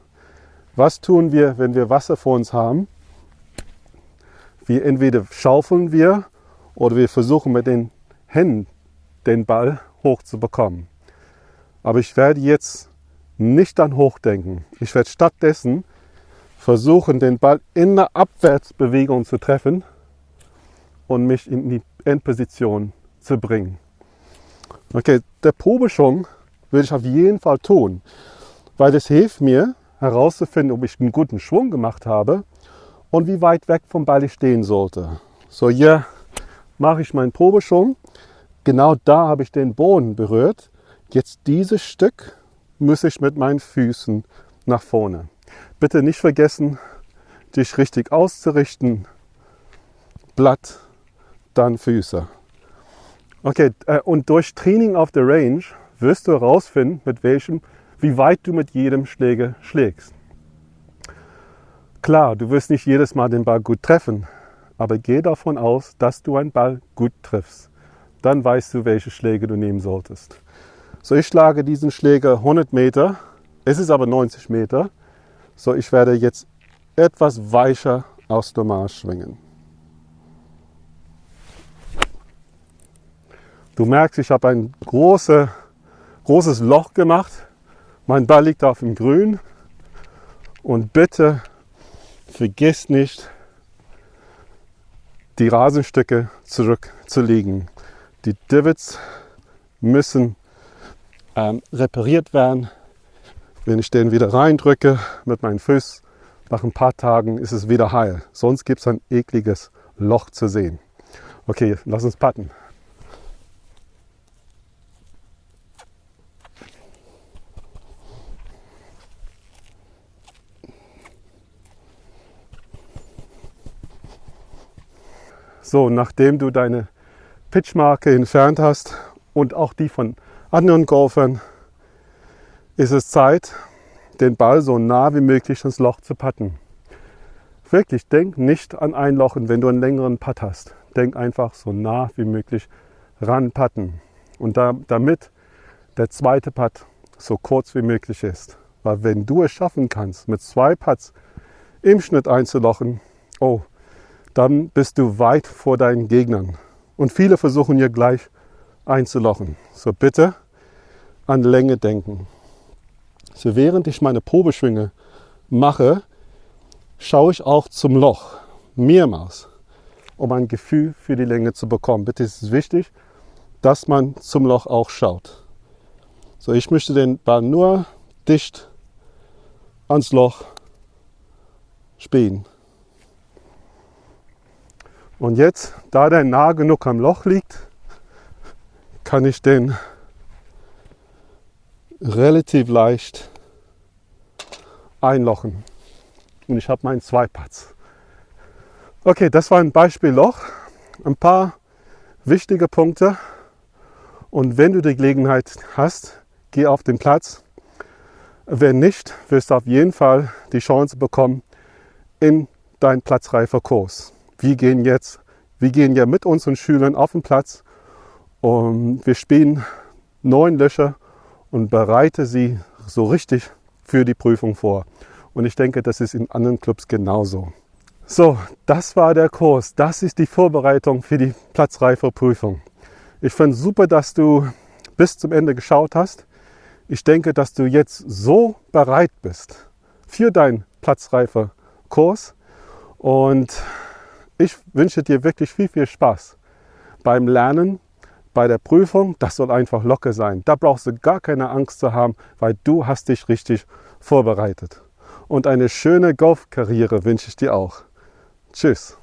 Was tun wir, wenn wir Wasser vor uns haben? Wir entweder schaufeln wir oder wir versuchen mit den Händen den Ball hochzubekommen. Aber ich werde jetzt nicht an hochdenken. Ich werde stattdessen versuchen, den Ball in der Abwärtsbewegung zu treffen und mich in die Endposition zu bringen. Okay, der Probeschwung würde ich auf jeden Fall tun, weil das hilft mir herauszufinden, ob ich einen guten Schwung gemacht habe und wie weit weg vom Ball ich stehen sollte. So, hier mache ich meinen Probeschwung. Genau da habe ich den Boden berührt. Jetzt dieses Stück muss ich mit meinen Füßen nach vorne. Bitte nicht vergessen, dich richtig auszurichten. Blatt, dann Füße. Okay, äh, und durch Training auf der Range wirst du herausfinden, mit welchem, wie weit du mit jedem Schläger schlägst. Klar, du wirst nicht jedes Mal den Ball gut treffen, aber geh davon aus, dass du einen Ball gut triffst. Dann weißt du, welche Schläge du nehmen solltest. So, ich schlage diesen Schläger 100 Meter, es ist aber 90 Meter. So, ich werde jetzt etwas weicher aus dem Marsch schwingen. Du merkst, ich habe ein große, großes Loch gemacht. Mein Ball liegt auf dem Grün. Und bitte vergiss nicht, die Rasenstücke zurückzulegen. Die Divots müssen ähm, repariert werden. Wenn ich den wieder reindrücke mit meinen Füßen, nach ein paar Tagen ist es wieder heil. Sonst gibt es ein ekliges Loch zu sehen. Okay, lass uns patten. So, nachdem du deine Pitchmarke entfernt hast und auch die von anderen Golfern, ist es Zeit, den Ball so nah wie möglich ins Loch zu patten. Wirklich, denk nicht an einlochen, wenn du einen längeren Putt hast. Denk einfach so nah wie möglich ran patten. Und da, damit der zweite Putt so kurz wie möglich ist. Weil wenn du es schaffen kannst, mit zwei Putts im Schnitt einzulochen, oh, dann bist du weit vor deinen Gegnern. Und viele versuchen hier gleich einzulochen. So bitte an Länge denken. So während ich meine Probeschwinge mache, schaue ich auch zum Loch mehrmals, um ein Gefühl für die Länge zu bekommen. Bitte ist es wichtig, dass man zum Loch auch schaut. So, ich möchte den Ball nur dicht ans Loch spielen. Und jetzt, da der nah genug am Loch liegt, kann ich den relativ leicht einlochen. Und ich habe meinen Zweipatz. Okay, das war ein Beispiel Loch. Ein paar wichtige Punkte. Und wenn du die Gelegenheit hast, geh auf den Platz. Wenn nicht, wirst du auf jeden Fall die Chance bekommen in deinen platzreifer Kurs wir gehen jetzt, wir gehen ja mit unseren Schülern auf den Platz und wir spielen neun Löcher und bereite sie so richtig für die Prüfung vor. Und ich denke, das ist in anderen Clubs genauso. So, das war der Kurs. Das ist die Vorbereitung für die platzreife Prüfung. Ich finde super, dass du bis zum Ende geschaut hast. Ich denke, dass du jetzt so bereit bist für deinen platzreifer Kurs. Und ich wünsche dir wirklich viel, viel Spaß beim Lernen, bei der Prüfung. Das soll einfach locker sein. Da brauchst du gar keine Angst zu haben, weil du hast dich richtig vorbereitet. Und eine schöne Golfkarriere wünsche ich dir auch. Tschüss.